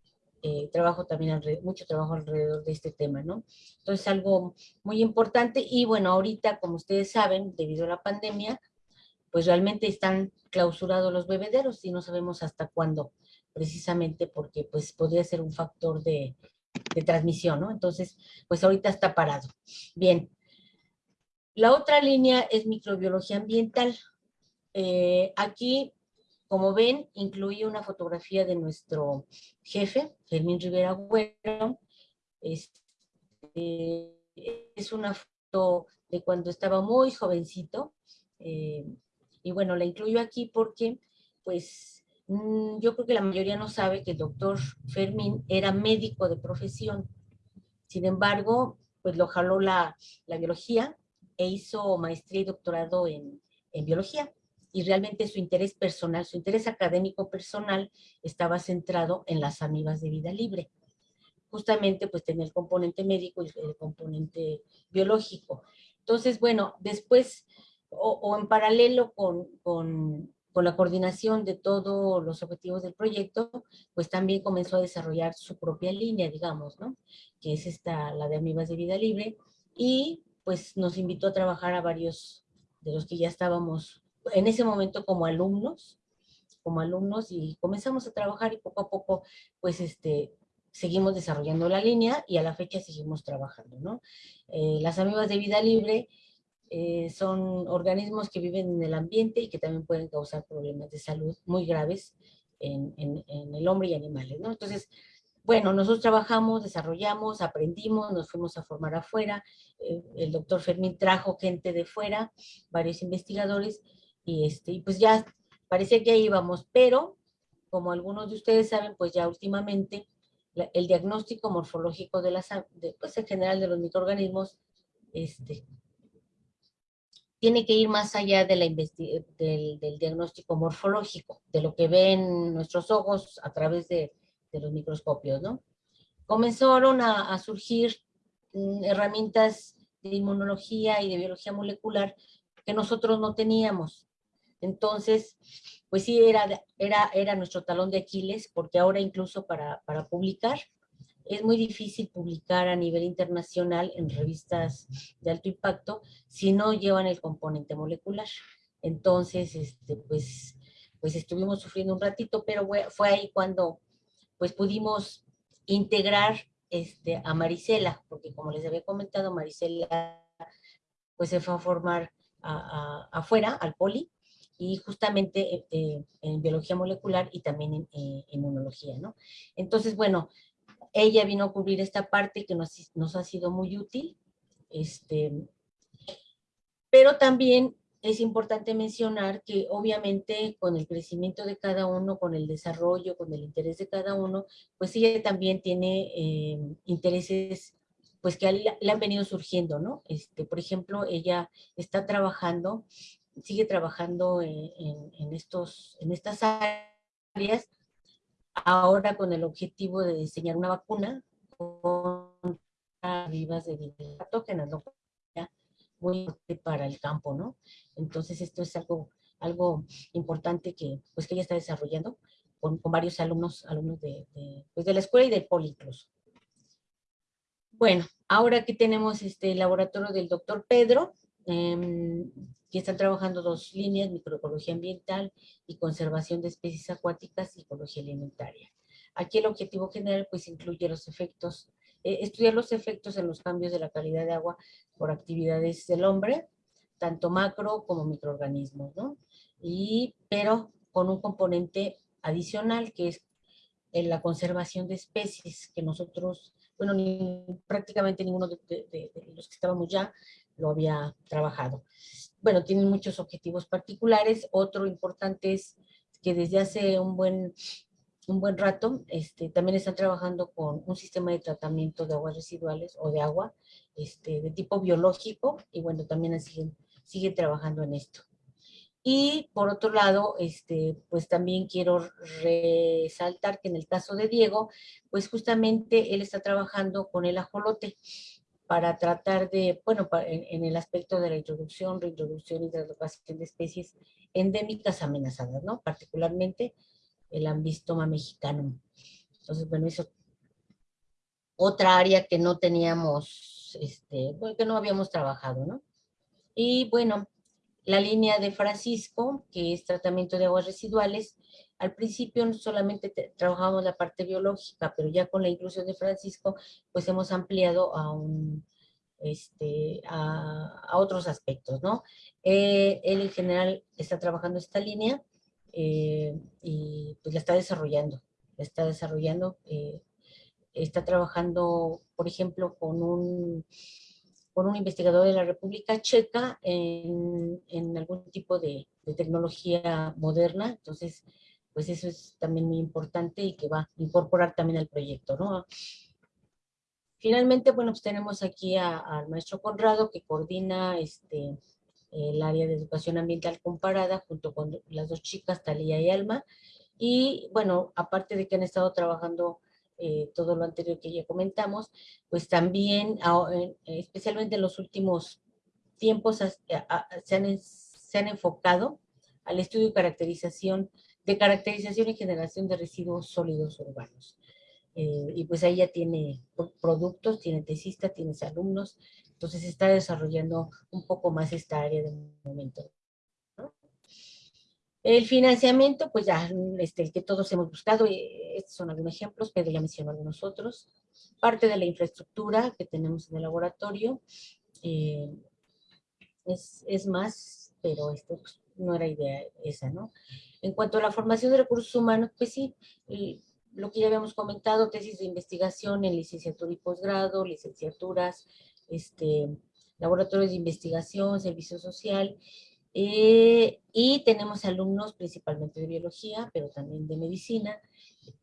eh, trabajo también, mucho trabajo alrededor de este tema, ¿no? Entonces, algo muy importante y, bueno, ahorita, como ustedes saben, debido a la pandemia, pues realmente están clausurados los bebederos y no sabemos hasta cuándo, precisamente porque, pues, podría ser un factor de, de transmisión, ¿no? Entonces, pues ahorita está parado. Bien. La otra línea es microbiología ambiental. Eh, aquí, como ven, incluí una fotografía de nuestro jefe, Fermín Rivera Güero. Es, eh, es una foto de cuando estaba muy jovencito. Eh, y bueno, la incluyo aquí porque, pues, Mm, yo creo que la mayoría no sabe que el doctor Fermín era médico de profesión. Sin embargo, pues lo jaló la, la biología e hizo maestría y doctorado en, en, biología. Y realmente su interés personal, su interés académico personal estaba centrado en las amibas de vida libre. Justamente pues tenía el componente médico y el componente biológico. Entonces, bueno, después o, o en paralelo con, con con la coordinación de todos los objetivos del proyecto, pues también comenzó a desarrollar su propia línea, digamos, ¿no? Que es esta, la de Amibas de Vida Libre, y pues nos invitó a trabajar a varios de los que ya estábamos en ese momento como alumnos, como alumnos, y comenzamos a trabajar y poco a poco, pues este, seguimos desarrollando la línea y a la fecha seguimos trabajando, ¿no? Eh, las amibas de vida libre eh, son organismos que viven en el ambiente y que también pueden causar problemas de salud muy graves en, en, en el hombre y animales, ¿no? Entonces, bueno, nosotros trabajamos, desarrollamos, aprendimos, nos fuimos a formar afuera, eh, el doctor Fermín trajo gente de fuera, varios investigadores, y, este, y pues ya parecía que ahí íbamos, pero como algunos de ustedes saben, pues ya últimamente la, el diagnóstico morfológico de las, de, pues en general de los microorganismos, este, tiene que ir más allá de la del, del, diagnóstico morfológico, de lo que ven nuestros ojos a través de, de los microscopios, ¿no? Comenzaron a, surgir mm, herramientas de inmunología y de biología molecular que nosotros no teníamos. Entonces, pues sí, era, era, era nuestro talón de Aquiles, porque ahora incluso para, para publicar, es muy difícil publicar a nivel internacional en revistas de alto impacto si no llevan el componente molecular. Entonces, este, pues, pues estuvimos sufriendo un ratito, pero fue ahí cuando pues pudimos integrar este, a Marisela, porque como les había comentado, Marisela pues se fue a formar afuera, al poli, y justamente eh, en biología molecular y también en, en inmunología, ¿no? Entonces, bueno, ella vino a cubrir esta parte que nos, nos ha sido muy útil, este, pero también es importante mencionar que obviamente con el crecimiento de cada uno, con el desarrollo, con el interés de cada uno, pues ella también tiene eh, intereses pues que le han venido surgiendo, ¿no? Este, por ejemplo, ella está trabajando, sigue trabajando en, estos, en estas áreas ahora con el objetivo de diseñar una vacuna contra vivas de patógenas, ¿no? Muy importante para el campo, ¿no? Entonces esto es algo, algo importante que, pues, que ella está desarrollando con, varios alumnos, alumnos de, pues, de la escuela y del poli incluso. Bueno, ahora que tenemos este laboratorio del doctor Pedro, eh, que están trabajando dos líneas, microecología ambiental y conservación de especies acuáticas y ecología alimentaria. Aquí el objetivo general pues incluye los efectos, eh, estudiar los efectos en los cambios de la calidad de agua por actividades del hombre, tanto macro como microorganismos, ¿no? Y, pero con un componente adicional que es en la conservación de especies que nosotros, bueno, ni, prácticamente ninguno de, de, de los que estábamos ya lo había trabajado. Bueno, tienen muchos objetivos particulares. Otro importante es que desde hace un buen, un buen rato este, también están trabajando con un sistema de tratamiento de aguas residuales o de agua este, de tipo biológico y bueno, también siguen, siguen trabajando en esto. Y por otro lado, este, pues también quiero resaltar que en el caso de Diego, pues justamente él está trabajando con el ajolote para tratar de, bueno, en, el aspecto de la introducción, reintroducción y traducción de especies endémicas amenazadas, ¿no? Particularmente el ambistoma mexicano. Entonces, bueno, eso otra área que no teníamos, este, que no habíamos trabajado, ¿no? Y bueno, la línea de Francisco, que es tratamiento de aguas residuales, al principio solamente trabajábamos la parte biológica, pero ya con la inclusión de Francisco, pues hemos ampliado a, un, este, a, otros aspectos, ¿no? Eh, él en general está trabajando esta línea eh, y pues la está desarrollando, la está desarrollando, eh, está trabajando, por ejemplo, con un por un investigador de la República Checa en, en algún tipo de, de, tecnología moderna. Entonces, pues eso es también muy importante y que va a incorporar también al proyecto, ¿no? Finalmente, bueno, pues tenemos aquí al maestro Conrado que coordina este, el área de educación ambiental comparada junto con las dos chicas, Talía y Alma. Y bueno, aparte de que han estado trabajando eh, todo lo anterior que ya comentamos, pues también, especialmente en los últimos tiempos, se han, se han enfocado al estudio y caracterización, de caracterización y generación de residuos sólidos urbanos. Eh, y pues ahí ya tiene productos, tiene tesistas, tiene alumnos, entonces se está desarrollando un poco más esta área de momento. El financiamiento, pues ya, este, el que todos hemos buscado, eh, estos son algunos ejemplos, Pedro ya mencionó algunos otros. Parte de la infraestructura que tenemos en el laboratorio, eh, es, más, pero esto pues, no era idea esa, ¿no? En cuanto a la formación de recursos humanos, pues sí, lo que ya habíamos comentado, tesis de investigación en licenciatura y posgrado, licenciaturas, este, laboratorios de investigación, servicio social, eh, y tenemos alumnos principalmente de biología, pero también de medicina,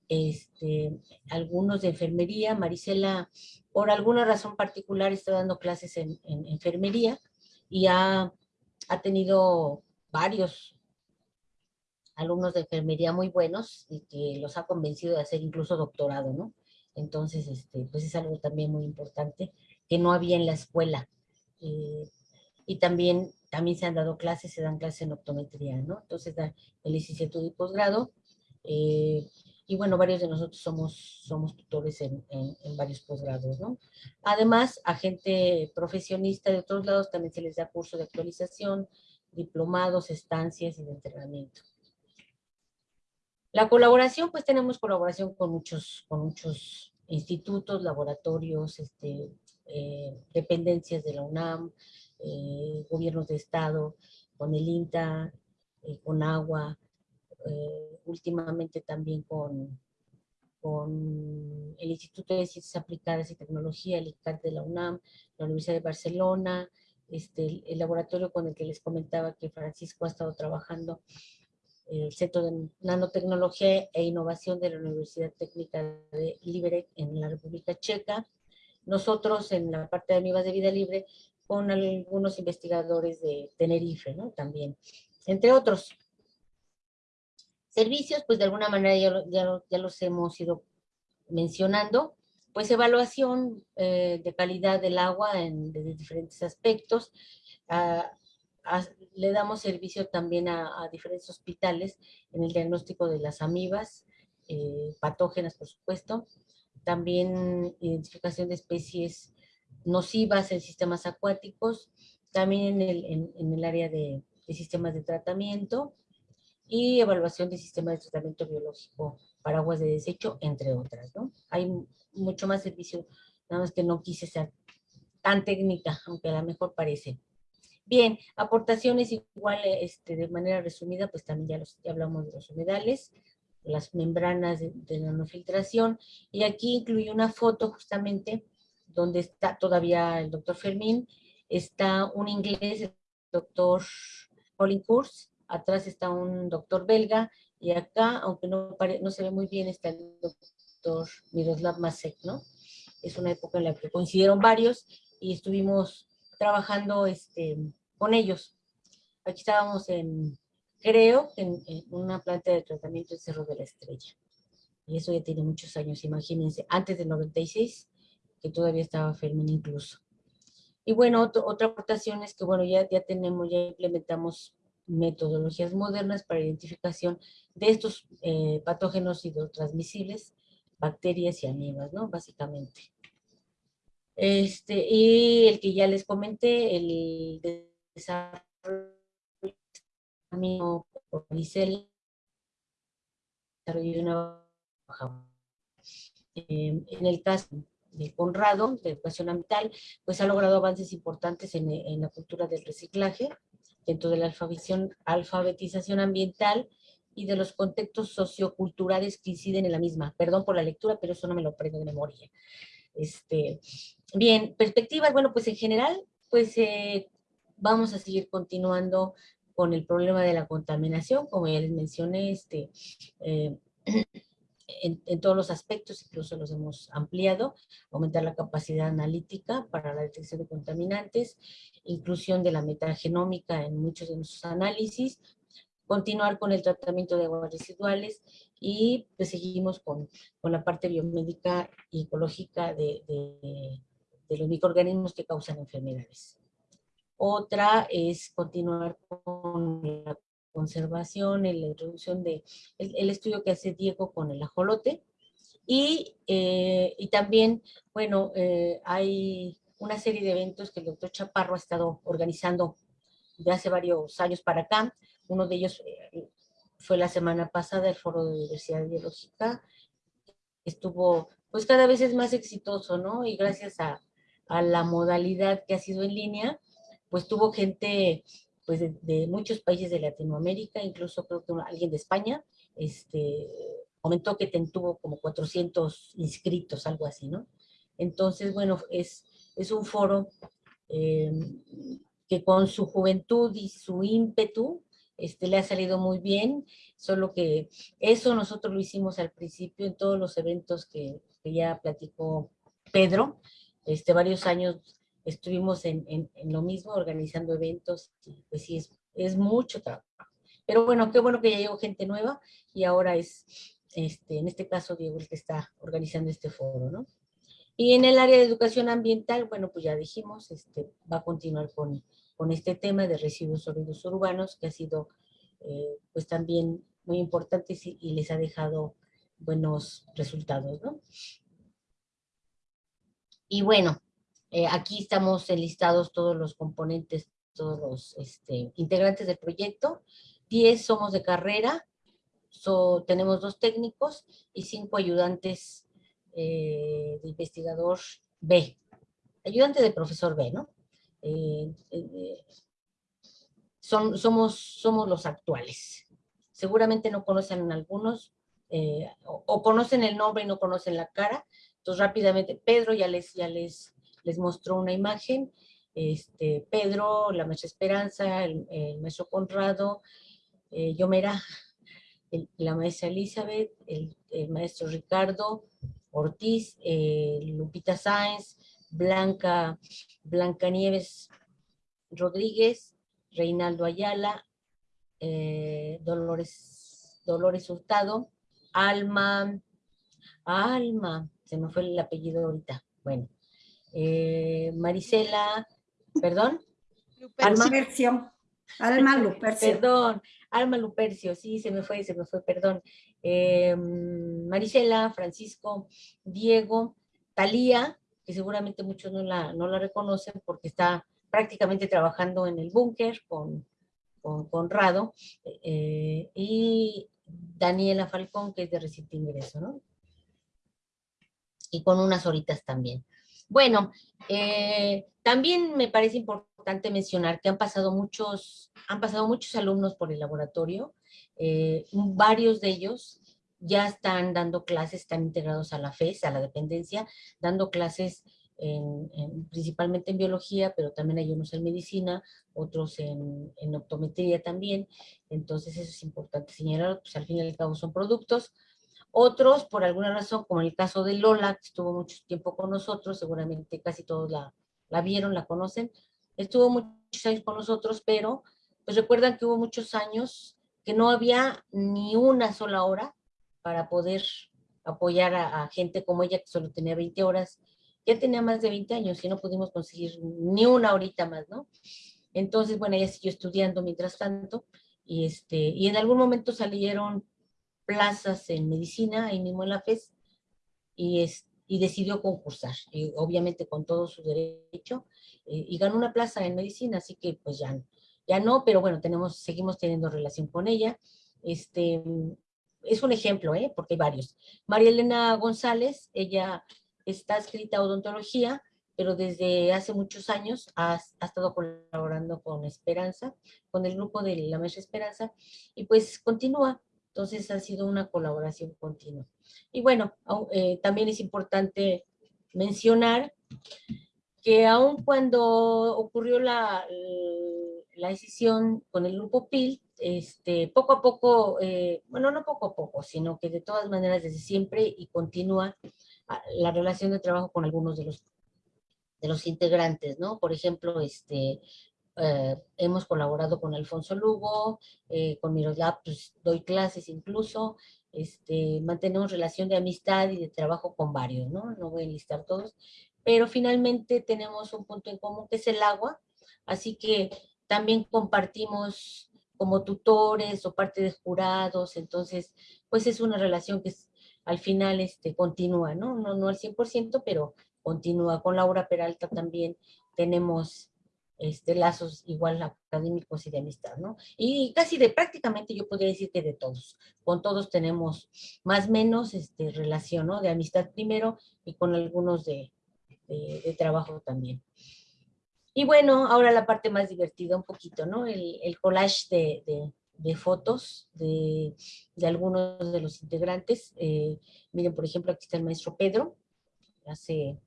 este, algunos de enfermería. Marisela, por alguna razón particular, está dando clases en, enfermería y ha, ha, tenido varios alumnos de enfermería muy buenos y que los ha convencido de hacer incluso doctorado, ¿no? Entonces, este, pues es algo también muy importante que no había en la escuela. Y también también se han dado clases, se dan clases en optometría, ¿no? Entonces, da el licenciatura y posgrado. Eh, y bueno, varios de nosotros somos, somos tutores en, en, varios posgrados, ¿no? Además, a gente profesionista de otros lados también se les da curso de actualización, diplomados, estancias y de entrenamiento. La colaboración, pues tenemos colaboración con muchos, con muchos institutos, laboratorios, este, eh, dependencias de la UNAM, eh, gobiernos de estado, con el INTA, eh, con agua, últimamente también con, con el Instituto de Ciencias Aplicadas y Tecnología, el ICAT de la UNAM, la Universidad de Barcelona, este, el laboratorio con el que les comentaba que Francisco ha estado trabajando, el Centro de Nanotecnología e Innovación de la Universidad Técnica de Liberec en la República Checa. Nosotros en la parte de Amigos de Vida Libre con algunos investigadores de Tenerife, ¿no? También, entre otros. Servicios, pues de alguna manera ya, ya, los hemos ido mencionando, pues evaluación eh, de calidad del agua en de diferentes aspectos. le damos servicio también a, diferentes hospitales en el diagnóstico de las amibas, eh, patógenas por supuesto, también identificación de especies nocivas en sistemas acuáticos, también en el, en, el área de, sistemas de tratamiento y evaluación de sistemas de tratamiento biológico para aguas de desecho, entre otras. ¿no? Hay mucho más servicio, nada más que no quise ser tan técnica, aunque a lo mejor parece. Bien, aportaciones igual este, de manera resumida, pues también ya, los, ya hablamos de los humedales, las membranas de, de nanofiltración, y aquí incluye una foto justamente donde está todavía el doctor Fermín, está un inglés, el doctor Colin Kurz, atrás está un doctor belga, y acá, aunque no, no se ve muy bien, está el doctor Miroslav Masek, ¿no? Es una época en la que coincidieron varios y estuvimos trabajando este, con ellos. Aquí estábamos en, creo que en, una planta de tratamiento en Cerro de la Estrella. Y eso ya tiene muchos años, imagínense, antes del 96, que todavía estaba Fermín incluso. Y bueno, otra aportación es que, bueno, ya, ya tenemos, ya implementamos metodologías modernas para identificación de estos eh, patógenos hidrotransmisibles, bacterias y amibas, ¿no? Básicamente. Este, y el que ya les comenté, el desarrollo por una baja. Eh, en el caso de Conrado, de educación ambiental, pues ha logrado avances importantes en, en la cultura del reciclaje, dentro de la alfabetización ambiental y de los contextos socioculturales que inciden en la misma. Perdón por la lectura, pero eso no me lo prendo de memoria. Este, bien, perspectivas, bueno, pues en general, pues eh, vamos a seguir continuando con el problema de la contaminación, como ya les mencioné, este, eh, en, todos los aspectos, incluso los hemos ampliado, aumentar la capacidad analítica para la detección de contaminantes, inclusión de la metagenómica en muchos de nuestros análisis, continuar con el tratamiento de aguas residuales y pues seguimos con, con la parte biomédica y ecológica de, de, de los microorganismos que causan enfermedades. Otra es continuar con la conservación, la introducción de el, estudio que hace Diego con el ajolote. Y, eh, y también, bueno, eh, hay una serie de eventos que el doctor Chaparro ha estado organizando de hace varios años para acá. Uno de ellos eh, fue la semana pasada, el Foro de Diversidad Biológica. Estuvo, pues cada vez es más exitoso, ¿no? Y gracias a, a la modalidad que ha sido en línea, pues tuvo gente pues de, muchos países de Latinoamérica, incluso creo que alguien de España, este, comentó que tuvo como 400 inscritos, algo así, ¿no? Entonces, bueno, es, es un foro eh, que con su juventud y su ímpetu, este, le ha salido muy bien, solo que eso nosotros lo hicimos al principio en todos los eventos que, que ya platicó Pedro, este, varios años estuvimos en, en, lo mismo, organizando eventos, y pues sí, es, es mucho trabajo. Pero bueno, qué bueno que ya llegó gente nueva y ahora es, este, en este caso, Diego el que está organizando este foro, ¿no? Y en el área de educación ambiental, bueno, pues ya dijimos, este, va a continuar con, con este tema de residuos sólidos urbanos, que ha sido, eh, pues también muy importante y, y les ha dejado buenos resultados, ¿no? Y bueno, eh, aquí estamos enlistados todos los componentes, todos los este, integrantes del proyecto. Diez somos de carrera, tenemos dos técnicos y cinco ayudantes eh, de investigador B. Ayudante de profesor B, ¿no? Eh, son, somos, somos los actuales. Seguramente no conocen algunos, o, o conocen el nombre y no conocen la cara. Entonces rápidamente, Pedro ya les, ya les les mostró una imagen, este, Pedro, la maestra Esperanza, el, maestro Conrado, eh, Yomera, la maestra Elizabeth, el, el maestro Ricardo Ortiz, eh, Lupita Sáenz, Blanca, Blanca Nieves Rodríguez, Reinaldo Ayala, eh, Dolores, Dolores Hurtado, Alma, Alma, se me fue el apellido ahorita, bueno, eh, Marisela, perdón. Alma Lupercio. Alma Lupercio. Perdón, Alma Lupercio, sí, se me fue, se me fue, perdón. Eh, Marisela, Francisco, Diego, Talía, que seguramente muchos no la, no la reconocen porque está prácticamente trabajando en el búnker con, con Conrado, eh, y Daniela Falcón, que es de reciente ingreso, ¿no? Y con unas horitas también. Bueno, eh, también me parece importante mencionar que han pasado muchos, han pasado muchos alumnos por el laboratorio, eh, varios de ellos ya están dando clases, están integrados a la FES, a la dependencia, dando clases en, en, principalmente en biología, pero también hay unos en medicina, otros en, en optometría también, entonces eso es importante señalar, pues al fin y al cabo son productos, otros, por alguna razón, como el caso de Lola, que estuvo mucho tiempo con nosotros, seguramente casi todos la, la vieron, la conocen, estuvo muchos años con nosotros, pero pues recuerdan que hubo muchos años que no había ni una sola hora para poder apoyar a, a gente como ella, que solo tenía 20 horas, ya tenía más de 20 años y no pudimos conseguir ni una horita más, ¿no? Entonces, bueno, ella siguió estudiando mientras tanto, y, este, y en algún momento salieron plazas en medicina, ahí mismo en la FES, y, es, y decidió concursar, y obviamente con todo su derecho, eh, y ganó una plaza en medicina, así que pues ya, ya no, pero bueno, tenemos, seguimos teniendo relación con ella. Este, es un ejemplo, ¿eh? porque hay varios. María Elena González, ella está escrita a odontología, pero desde hace muchos años ha, estado colaborando con Esperanza, con el grupo de la Maestra Esperanza, y pues continúa. Entonces ha sido una colaboración continua. Y bueno, eh, también es importante mencionar que aun cuando ocurrió la, la decisión con el grupo PIL, este, poco a poco, eh, bueno, no poco a poco, sino que de todas maneras desde siempre y continúa la relación de trabajo con algunos de los, de los integrantes, ¿no? Por ejemplo, este, eh, hemos colaborado con Alfonso Lugo, eh, con Miroslav, pues doy clases incluso, este, mantenemos relación de amistad y de trabajo con varios, ¿no? No voy a enlistar todos, pero finalmente tenemos un punto en común que es el agua, así que también compartimos como tutores o parte de jurados, entonces, pues es una relación que es, al final este, continúa, ¿no? ¿no? No al 100%, pero continúa. Con Laura Peralta también tenemos este, lazos igual académicos y de amistad, ¿no? Y casi de prácticamente yo podría decir que de todos. Con todos tenemos más menos este, relación, ¿no? De amistad primero y con algunos de, de, trabajo también. Y bueno, ahora la parte más divertida un poquito, ¿no? El, el collage de, de, de fotos de, de, algunos de los integrantes. Eh, miren, por ejemplo, aquí está el maestro Pedro, hace,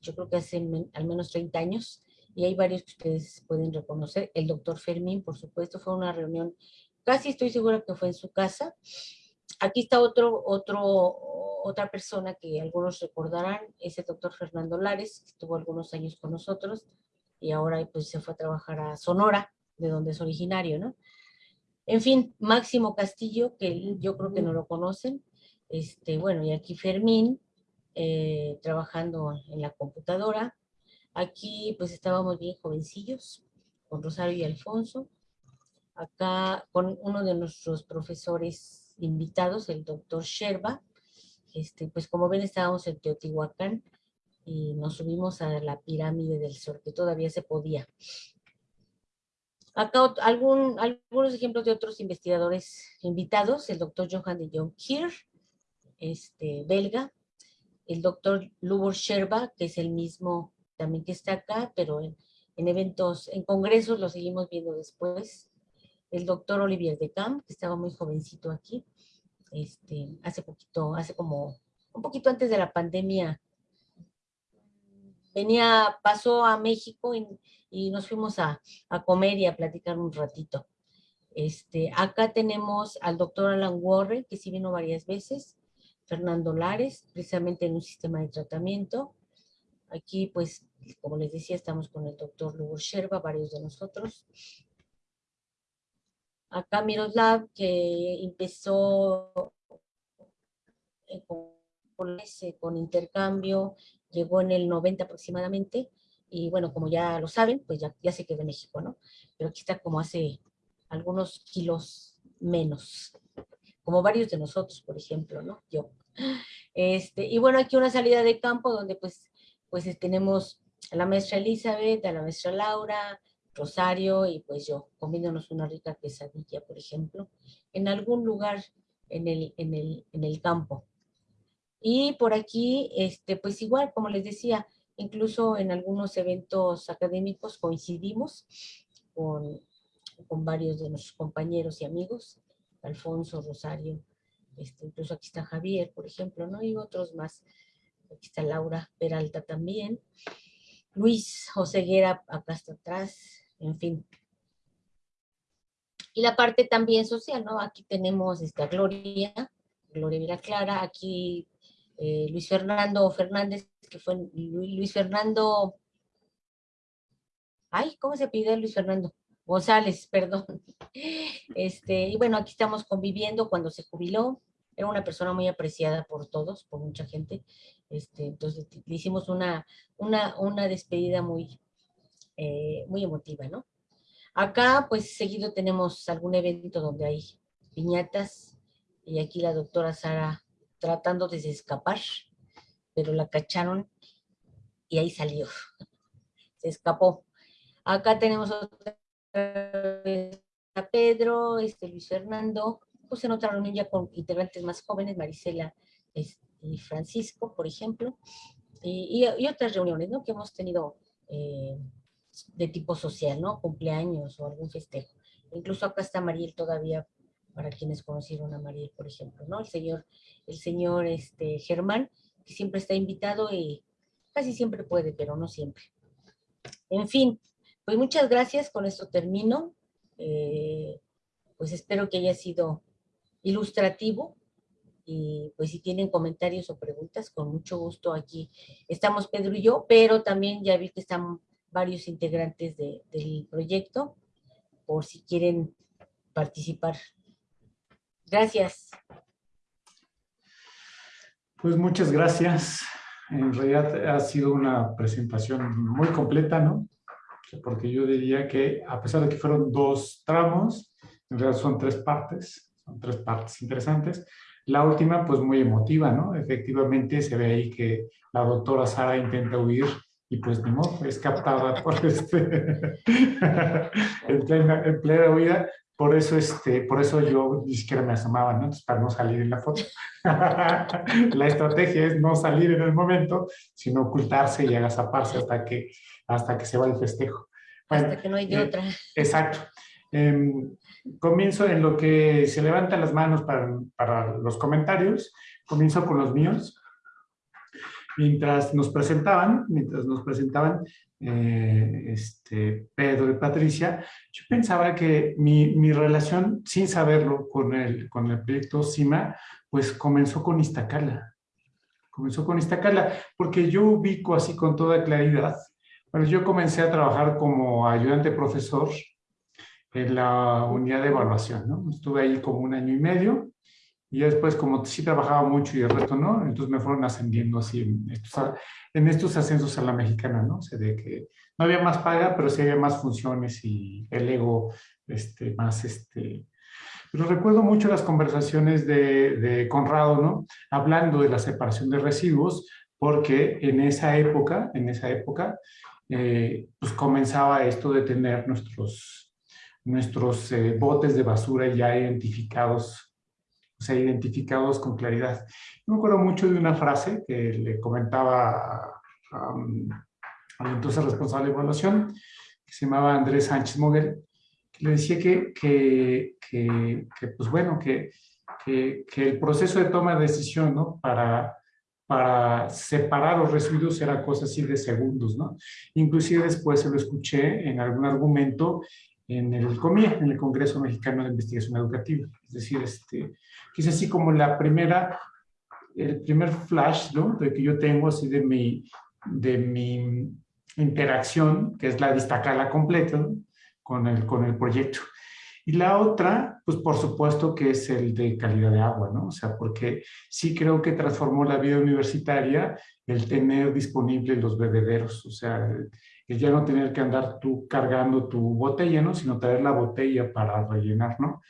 yo creo que hace al menos 30 años, y hay varios que ustedes pueden reconocer. El doctor Fermín, por supuesto, fue una reunión, casi estoy segura que fue en su casa. Aquí está otro, otro, otra persona que algunos recordarán, es el doctor Fernando Lares, que estuvo algunos años con nosotros, y ahora pues se fue a trabajar a Sonora, de donde es originario, ¿no? En fin, Máximo Castillo, que yo creo que no lo conocen, este, bueno, y aquí Fermín, eh, trabajando en la computadora, aquí pues estábamos bien jovencillos, con Rosario y Alfonso, acá con uno de nuestros profesores invitados, el doctor Sherba, este, pues como ven estábamos en Teotihuacán, y nos subimos a la pirámide del sol, que todavía se podía. Acá algún, algunos ejemplos de otros investigadores invitados, el doctor Johan de Jong Kier, este, belga, el doctor Lubor Sherba, que es el mismo también que está acá, pero en, en eventos, en congresos lo seguimos viendo después, el doctor Olivier de Camp, que estaba muy jovencito aquí, este, hace poquito, hace como, un poquito antes de la pandemia, venía, pasó a México y, y nos fuimos a, a, comer y a platicar un ratito. Este, acá tenemos al doctor Alan Warren, que sí vino varias veces, Fernando Lares, precisamente en un sistema de tratamiento. Aquí, pues, como les decía, estamos con el doctor Lugo Sherba, varios de nosotros. Acá Miroslav, que empezó con, con intercambio, llegó en el 90 aproximadamente, y bueno, como ya lo saben, pues ya, ya se quedó en México, ¿no? Pero aquí está como hace algunos kilos menos, como varios de nosotros, por ejemplo, ¿no? Yo. Este, y bueno, aquí una salida de campo donde pues, pues tenemos a la maestra Elizabeth, a la maestra Laura, Rosario y pues yo, comiéndonos una rica quesadilla, por ejemplo, en algún lugar en el, en el, en el campo. Y por aquí, este, pues igual, como les decía, incluso en algunos eventos académicos coincidimos con, con varios de nuestros compañeros y amigos, Alfonso, Rosario, este, incluso aquí está Javier, por ejemplo, ¿no? Y otros más. Aquí está Laura Peralta también. Luis Joseguera acá está atrás, en fin. Y la parte también social, ¿no? Aquí tenemos esta Gloria, Gloria Mira Clara, aquí eh, Luis Fernando Fernández, que fue Luis Fernando, ay, ¿cómo se pide Luis Fernando? González, perdón. Este, y bueno, aquí estamos conviviendo cuando se jubiló. Era una persona muy apreciada por todos, por mucha gente. Este, entonces le hicimos una, una, una despedida muy, eh, muy emotiva, ¿no? Acá, pues seguido tenemos algún evento donde hay piñatas y aquí la doctora Sara tratando de escapar, pero la cacharon y ahí salió. Se escapó. Acá tenemos otra a Pedro, este Luis Fernando, pues en otra reunión ya con integrantes más jóvenes, Marisela este, y Francisco, por ejemplo, y, y, otras reuniones, ¿no? Que hemos tenido eh, de tipo social, ¿no? Cumpleaños o algún festejo. Incluso acá está Mariel todavía, para quienes conocieron a Mariel, por ejemplo, ¿no? El señor, el señor este, Germán, que siempre está invitado y casi siempre puede, pero no siempre. En fin, pues muchas gracias, con esto termino. Eh, pues espero que haya sido ilustrativo y pues si tienen comentarios o preguntas, con mucho gusto aquí estamos Pedro y yo, pero también ya vi que están varios integrantes de, del proyecto, por si quieren participar. Gracias. Pues muchas gracias. En realidad ha sido una presentación muy completa, ¿no? Porque yo diría que a pesar de que fueron dos tramos, en realidad son tres partes, son tres partes interesantes. La última, pues muy emotiva, ¿no? Efectivamente se ve ahí que la doctora Sara intenta huir y pues ni modo, es captada por este, en, plena, en plena huida. Por eso, este, por eso yo ni siquiera me asomaba, ¿no? Entonces, para no salir en la foto. la estrategia es no salir en el momento, sino ocultarse y agazaparse hasta que, hasta que se va el festejo. Bueno, hasta que no hay de eh, otra. Exacto. Eh, comienzo en lo que se levantan las manos para, los comentarios. Comienzo con los míos mientras nos presentaban, mientras nos presentaban eh, este, Pedro y Patricia, yo pensaba que mi, mi, relación, sin saberlo, con el, con el proyecto CIMA, pues comenzó con Iztacala. Comenzó con Iztacala, porque yo ubico así con toda claridad. Bueno, yo comencé a trabajar como ayudante profesor en la unidad de evaluación, ¿no? Estuve ahí como un año y medio, y después, como sí trabajaba mucho y el resto no, entonces me fueron ascendiendo así en estos, en estos ascensos a la mexicana, ¿no? O sea, de que no había más paga, pero sí había más funciones y el ego este, más, este... Pero recuerdo mucho las conversaciones de, de Conrado, ¿no? Hablando de la separación de residuos, porque en esa época, en esa época, eh, pues comenzaba esto de tener nuestros, nuestros eh, botes de basura ya identificados o sea, identificados con claridad. Me acuerdo mucho de una frase que le comentaba um, al entonces responsable de evaluación, que se llamaba Andrés Sánchez Moguel, que le decía que, que, que, que pues bueno, que, que, el proceso de toma de decisión, ¿no? Para, para separar los residuos era cosa así de segundos, ¿no? Inclusive después se lo escuché en algún argumento en el COMIE, en el Congreso Mexicano de Investigación Educativa. Es decir, este, que es así como la primera, el primer flash ¿no? de que yo tengo así de mi, de mi interacción, que es la destacada completa ¿no? con, el, con el proyecto. Y la otra, pues por supuesto que es el de calidad de agua, ¿no? O sea, porque sí creo que transformó la vida universitaria el tener disponibles los bebederos, o sea, el ya no tener que andar tú cargando tu botella, ¿no? Sino traer la botella para rellenar, ¿no?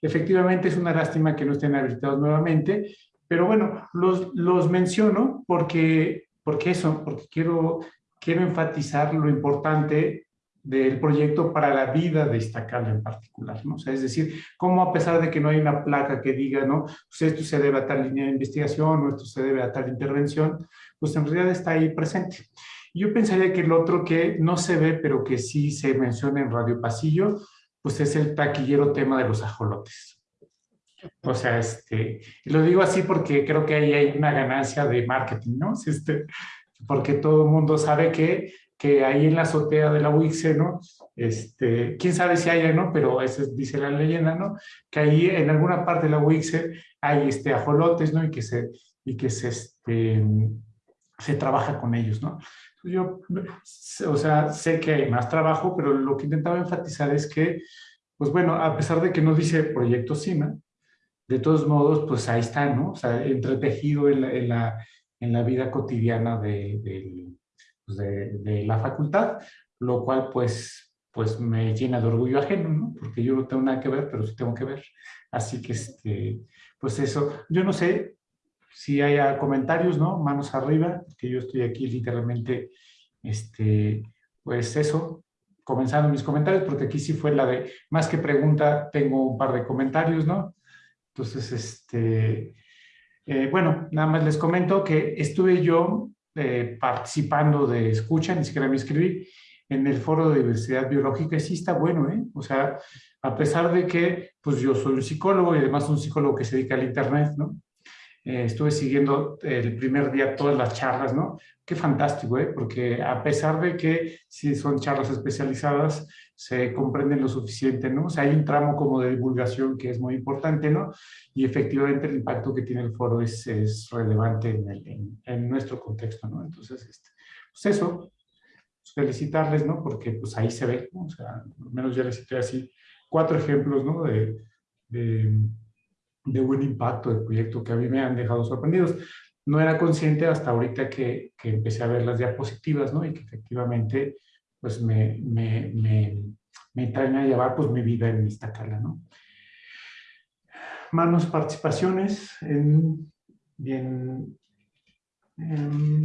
Efectivamente es una lástima que no estén habilitados nuevamente, pero bueno, los, los menciono porque, porque eso, porque quiero, quiero enfatizar lo importante del proyecto para la vida de Iztacala en particular, ¿no? O sea, es decir, cómo a pesar de que no hay una placa que diga, ¿no? Pues esto se debe a tal línea de investigación o esto se debe a tal intervención, pues en realidad está ahí presente. Yo pensaría que el otro que no se ve, pero que sí se menciona en Radio Pasillo, pues es el taquillero tema de los ajolotes. O sea, este, lo digo así porque creo que ahí hay una ganancia de marketing, ¿no? Este, porque todo el mundo sabe que, que ahí en la azotea de la UICE, ¿no? Este, quién sabe si hay, ¿no? Pero eso dice la leyenda, ¿no? Que ahí en alguna parte de la UICE hay este, ajolotes, ¿no? Y que se, y que se, este, se trabaja con ellos, ¿no? Yo, o sea, sé que hay más trabajo, pero lo que intentaba enfatizar es que, pues bueno, a pesar de que no dice Proyecto CIMA, de todos modos, pues ahí está, ¿no? O sea, entretejido en la, en la, en la vida cotidiana de, pues de, de, la facultad, lo cual pues, pues me llena de orgullo ajeno, ¿no? Porque yo no tengo nada que ver, pero sí tengo que ver. Así que, este, pues eso, yo no sé si haya comentarios, ¿no? Manos arriba, que yo estoy aquí literalmente, este, pues eso, comenzando mis comentarios, porque aquí sí fue la de, más que pregunta, tengo un par de comentarios, ¿no? Entonces, este, eh, bueno, nada más les comento que estuve yo eh, participando de escucha, ni siquiera me inscribí, en el foro de diversidad biológica, y sí está bueno, ¿eh? O sea, a pesar de que, pues yo soy un psicólogo y además un psicólogo que se dedica al internet, ¿no? Eh, estuve siguiendo el primer día todas las charlas, ¿no? Qué fantástico, ¿eh? Porque a pesar de que sí son charlas especializadas, se comprenden lo suficiente, ¿no? O sea, hay un tramo como de divulgación que es muy importante, ¿no? Y efectivamente el impacto que tiene el foro es, es relevante en, el, en, en, nuestro contexto, ¿no? Entonces, este, pues eso, pues felicitarles, ¿no? Porque pues ahí se ve, ¿no? O sea, al menos ya les cité así cuatro ejemplos, ¿no? De, de de buen impacto del proyecto que a mí me han dejado sorprendidos. No era consciente hasta ahorita que, que empecé a ver las diapositivas, ¿no? Y que efectivamente, pues me, me, me, me traen a llevar pues mi vida en Iztacala, ¿no? Manos participaciones. En, bien, en,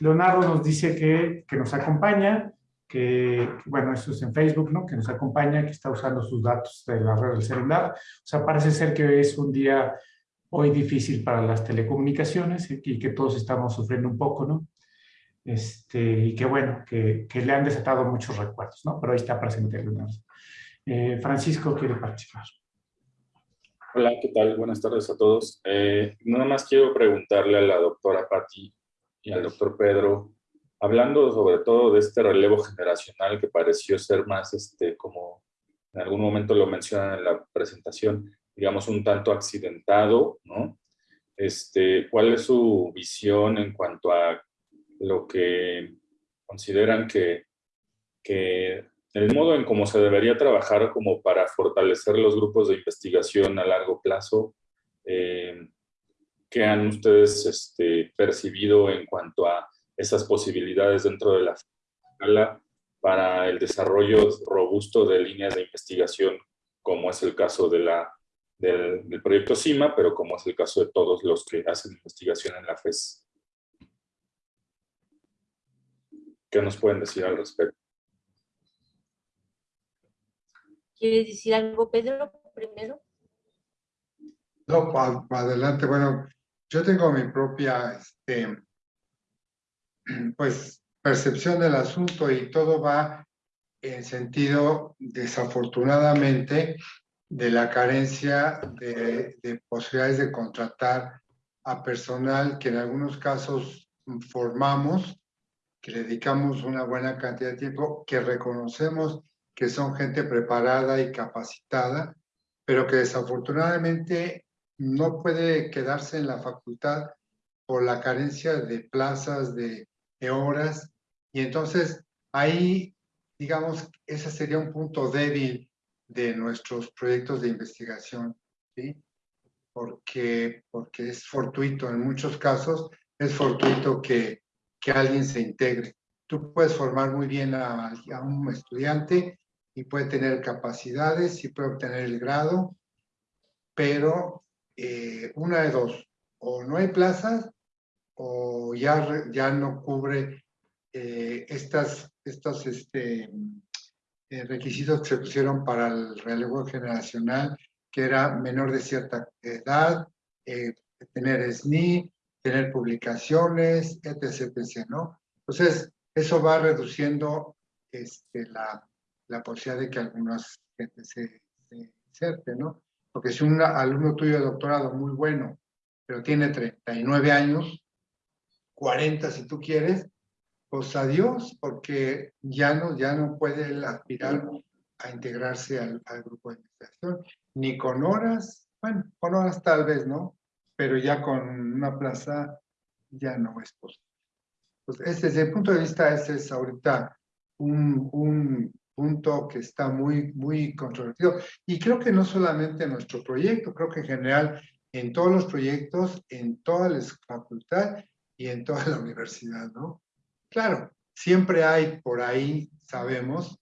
Leonardo nos dice que, que nos acompaña que, bueno, eso es en Facebook, ¿no? Que nos acompaña, que está usando sus datos de la red del celular. O sea, parece ser que es un día hoy difícil para las telecomunicaciones y que todos estamos sufriendo un poco, ¿no? Este, y que bueno, que, que le han desatado muchos recuerdos, ¿no? Pero ahí está presente Leonardo. Eh, Francisco quiere participar. Hola, ¿qué tal? Buenas tardes a todos. Eh, nada más quiero preguntarle a la doctora Patti y al doctor Pedro hablando sobre todo de este relevo generacional que pareció ser más, este, como en algún momento lo mencionan en la presentación, digamos un tanto accidentado, ¿no? Este, ¿Cuál es su visión en cuanto a lo que consideran que, que el modo en cómo se debería trabajar como para fortalecer los grupos de investigación a largo plazo? Eh, ¿Qué han ustedes este, percibido en cuanto a esas posibilidades dentro de la escala para el desarrollo robusto de líneas de investigación, como es el caso de la, del, del, proyecto CIMA, pero como es el caso de todos los que hacen investigación en la FES. ¿Qué nos pueden decir al respecto? ¿Quieres decir algo, Pedro, primero? No, para pa adelante. Bueno, yo tengo mi propia este, pues percepción del asunto y todo va en sentido, desafortunadamente, de la carencia de, de, posibilidades de contratar a personal que en algunos casos formamos, que le dedicamos una buena cantidad de tiempo, que reconocemos que son gente preparada y capacitada, pero que desafortunadamente no puede quedarse en la facultad por la carencia de plazas, de de horas. Y entonces ahí, digamos, ese sería un punto débil de nuestros proyectos de investigación, ¿sí? Porque, porque es fortuito, en muchos casos es fortuito que, que alguien se integre. Tú puedes formar muy bien a, a un estudiante y puede tener capacidades y puede obtener el grado, pero eh, una de dos, o no hay plazas o ya, ya no cubre eh, estas, estos este, eh, requisitos que se pusieron para el relevo generacional, que era menor de cierta edad, eh, tener SNI, tener publicaciones, etc, etc, ¿no? Entonces, eso va reduciendo este, la, la posibilidad de que algunas gente se, se inserte, ¿no? Porque si un alumno tuyo de doctorado muy bueno, pero tiene 39 años, 40 si tú quieres, pues adiós, porque ya no, ya no puede aspirar a integrarse al, grupo de investigación, ni con horas, bueno, con horas tal vez, ¿no? Pero ya con una plaza ya no es posible. pues desde el punto de vista, ese es ahorita un, un punto que está muy, muy controvertido. Y creo que no solamente en nuestro proyecto, creo que en general en todos los proyectos, en toda la facultad y en toda la universidad, ¿no? Claro, siempre hay por ahí, sabemos,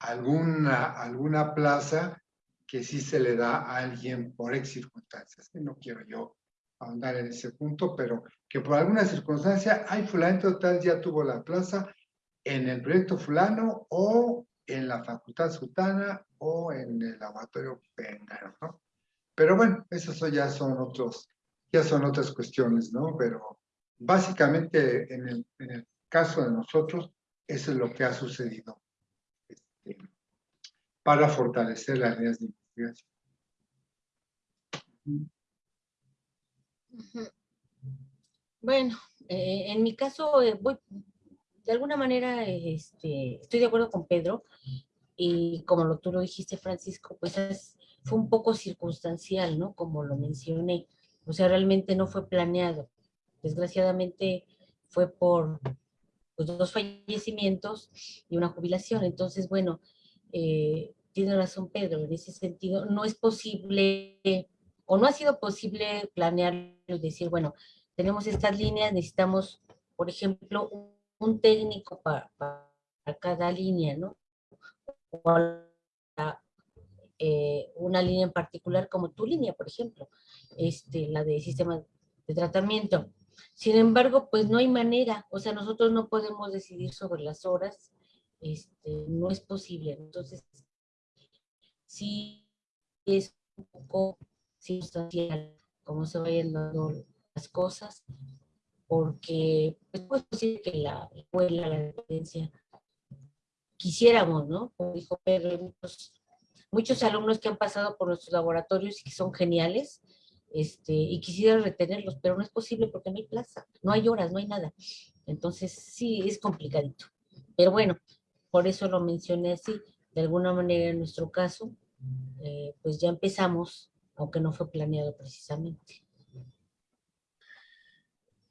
alguna, alguna plaza que sí se le da a alguien por ex circunstancias. No quiero yo ahondar en ese punto, pero que por alguna circunstancia, hay fulano total ya tuvo la plaza en el proyecto fulano o en la facultad sultana o en el laboratorio Pengaro, ¿no? Pero bueno, esos ya son otros, ya son otras cuestiones, ¿no? Pero básicamente en el, caso de nosotros, eso es lo que ha sucedido este, para fortalecer las líneas de investigación. Bueno, eh, en mi caso, eh, voy, de alguna manera este, estoy de acuerdo con Pedro, y como tú lo dijiste, Francisco, pues fue un poco circunstancial, ¿no? Como lo mencioné. O sea, realmente no fue planeado. Desgraciadamente fue por pues, dos fallecimientos y una jubilación. Entonces, bueno, eh, tiene razón Pedro, en ese sentido, no es posible, o no ha sido posible planear y decir, bueno, tenemos estas líneas, necesitamos, por ejemplo, un, técnico para, cada línea, ¿no? O eh, una línea en particular como tu línea, por ejemplo, este, la de sistema de tratamiento. Sin embargo, pues no hay manera, o sea, nosotros no podemos decidir sobre las horas, este, no es posible. Entonces, sí es un poco circunstancial cómo se vayan dando las cosas, porque pues, puede ser que la escuela, la dependencia, quisiéramos, ¿no? Como dijo Pedro, muchos, muchos alumnos que han pasado por nuestros laboratorios y que son geniales, este, y quisiera retenerlos, pero no es posible porque no hay plaza, no hay horas, no hay nada. Entonces sí, es complicadito. Pero bueno, por eso lo mencioné así. De alguna manera en nuestro caso, eh, pues ya empezamos, aunque no fue planeado precisamente.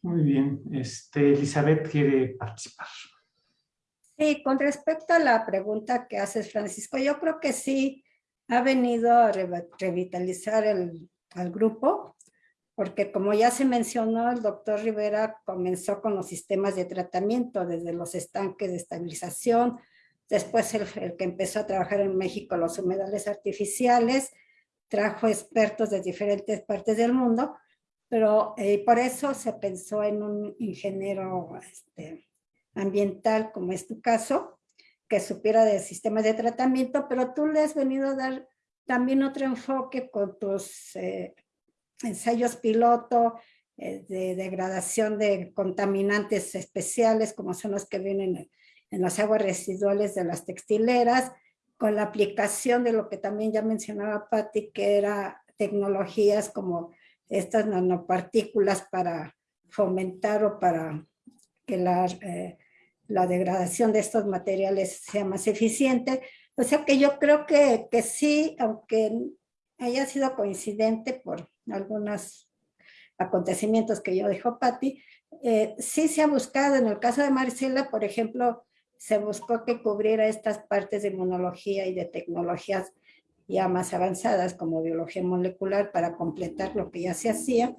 Muy bien. Este, Elizabeth quiere participar. Sí, con respecto a la pregunta que haces, Francisco, yo creo que sí ha venido a revitalizar el, al grupo, porque como ya se mencionó, el doctor Rivera comenzó con los sistemas de tratamiento, desde los estanques de estabilización, después el, que empezó a trabajar en México los humedales artificiales, trajo expertos de diferentes partes del mundo, pero eh, por eso se pensó en un ingeniero este, ambiental, como es tu caso, que supiera de sistemas de tratamiento, pero tú le has venido a dar también otro enfoque con tus eh, ensayos piloto eh, de degradación de contaminantes especiales, como son los que vienen en, las aguas residuales de las textileras, con la aplicación de lo que también ya mencionaba Patti, que era tecnologías como estas nanopartículas para fomentar o para que la, eh, la degradación de estos materiales sea más eficiente, o sea que yo creo que, que sí, aunque haya sido coincidente por algunos acontecimientos que yo dijo Patti, eh, sí se ha buscado, en el caso de Marcela, por ejemplo, se buscó que cubriera estas partes de inmunología y de tecnologías ya más avanzadas como biología molecular para completar lo que ya se hacía.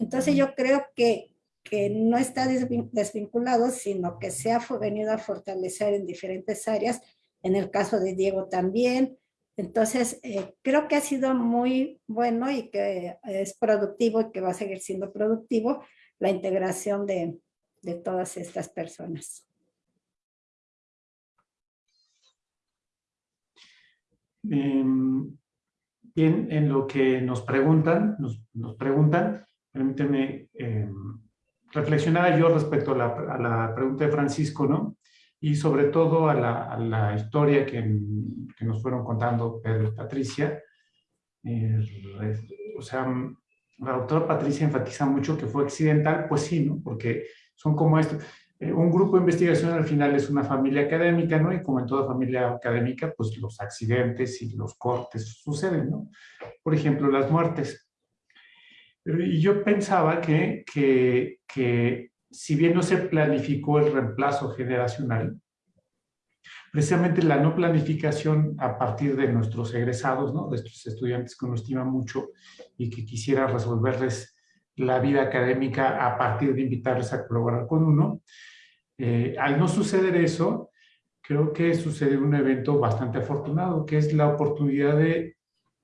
Entonces yo creo que, que no está desvinculado, sino que se ha venido a fortalecer en diferentes áreas en el caso de Diego también. Entonces, eh, creo que ha sido muy bueno y que es productivo y que va a seguir siendo productivo la integración de, de todas estas personas. Em, bien, en lo que nos preguntan, nos, preguntan, permíteme eh, reflexionar yo respecto a la, pregunta de Francisco, ¿no? Y sobre todo a la, historia que, nos fueron contando Pedro y Patricia. Eh, o sea, la doctora Patricia enfatiza mucho que fue accidental, pues sí, ¿no? Porque son como esto. Eh, un grupo de investigación al final es una familia académica, ¿no? Y como en toda familia académica, pues los accidentes y los cortes suceden, ¿no? Por ejemplo, las muertes. y yo pensaba que, que, que si bien no se planificó el reemplazo generacional, precisamente la no planificación a partir de nuestros egresados, ¿no? de estos estudiantes que uno estima mucho y que quisiera resolverles la vida académica a partir de invitarles a colaborar con uno. Eh, al no suceder eso, creo que sucede un evento bastante afortunado, que es la oportunidad de,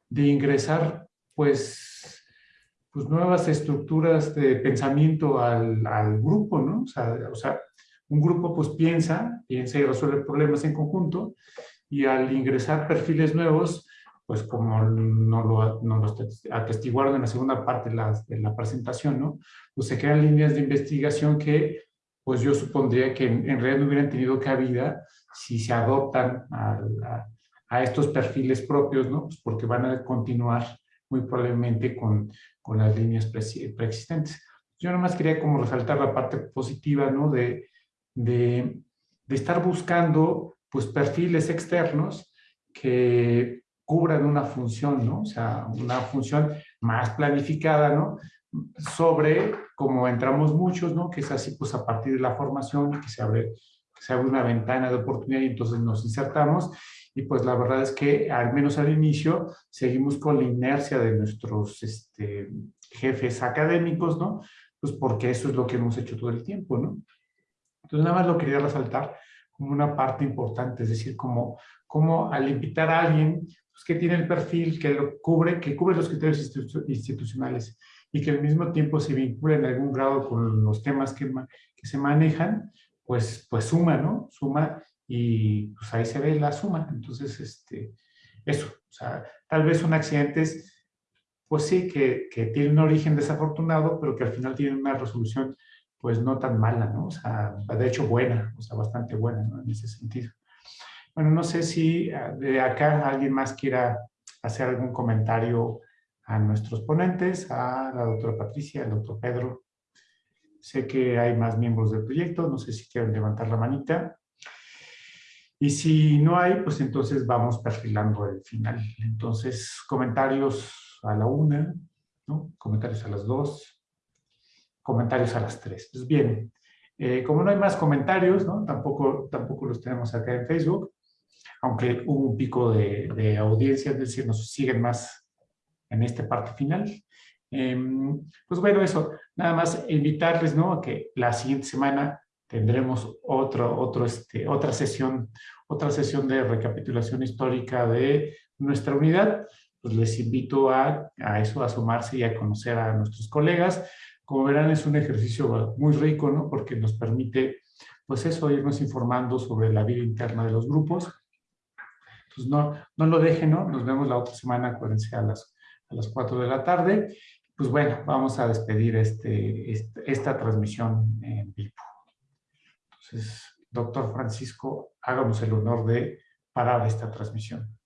de ingresar pues, pues nuevas estructuras de pensamiento al, al grupo, ¿no? O sea, o sea, un grupo pues piensa, piensa y resuelve problemas en conjunto y al ingresar perfiles nuevos, pues como nos lo, no lo atestiguaron en la segunda parte de la, de la, presentación, ¿no? Pues se crean líneas de investigación que pues yo supondría que en, en realidad no hubieran tenido cabida si se adoptan a, a, a estos perfiles propios, ¿no? Pues porque van a continuar muy probablemente con, con las líneas pre, preexistentes. Yo nomás quería como resaltar la parte positiva, ¿no? De, de, de estar buscando pues perfiles externos que cubran una función, ¿no? O sea, una función más planificada, ¿no? Sobre como entramos muchos, ¿no? Que es así, pues a partir de la formación, que se abre, que se abre una ventana de oportunidad y entonces nos insertamos. Y pues la verdad es que al menos al inicio seguimos con la inercia de nuestros este, jefes académicos, ¿no? Pues porque eso es lo que hemos hecho todo el tiempo, ¿no? Entonces, nada más lo quería resaltar como una parte importante, es decir, como, como al invitar a alguien pues, que tiene el perfil, que lo cubre, que cubre los criterios institucionales y que al mismo tiempo se vincula en algún grado con los temas que, que se manejan, pues, pues suma, ¿no? Suma y pues ahí se ve la suma. Entonces, este, eso, o sea, tal vez son accidentes, pues sí, que, que tienen un origen desafortunado, pero que al final tienen una resolución pues no tan mala, ¿no? O sea, de hecho buena, o sea, bastante buena, ¿no? En ese sentido. Bueno, no sé si ah, de acá alguien más quiera hacer algún comentario a nuestros ponentes, a la doctora Patricia, al doctor Pedro. Sé que hay más miembros del proyecto, no sé si quieren levantar la manita. Y si no hay, pues entonces vamos perfilando el final. Entonces, comentarios a la una, ¿no? Comentarios a las dos, comentarios a las tres. Pues bien, eh, como no hay más comentarios, ¿no? Tampoco, tampoco los tenemos acá en Facebook, aunque hubo un pico de, de audiencia, es decir, nos siguen más en esta parte final. Eh, pues bueno, eso, nada más invitarles, ¿no? A que la siguiente semana tendremos otro, otro, este, otra sesión, otra sesión de recapitulación histórica de nuestra unidad. Pues les invito a, a eso, a sumarse y a conocer a nuestros colegas. Como verán, es un ejercicio muy rico, ¿no? Porque nos permite, pues eso, irnos informando sobre la vida interna de los grupos. Entonces, no, no lo dejen, ¿no? Nos vemos la otra semana, acuérdense, a las, a las 4 de la tarde. Pues bueno, vamos a despedir este, este, esta transmisión en vivo. Entonces, doctor Francisco, háganos el honor de parar esta transmisión.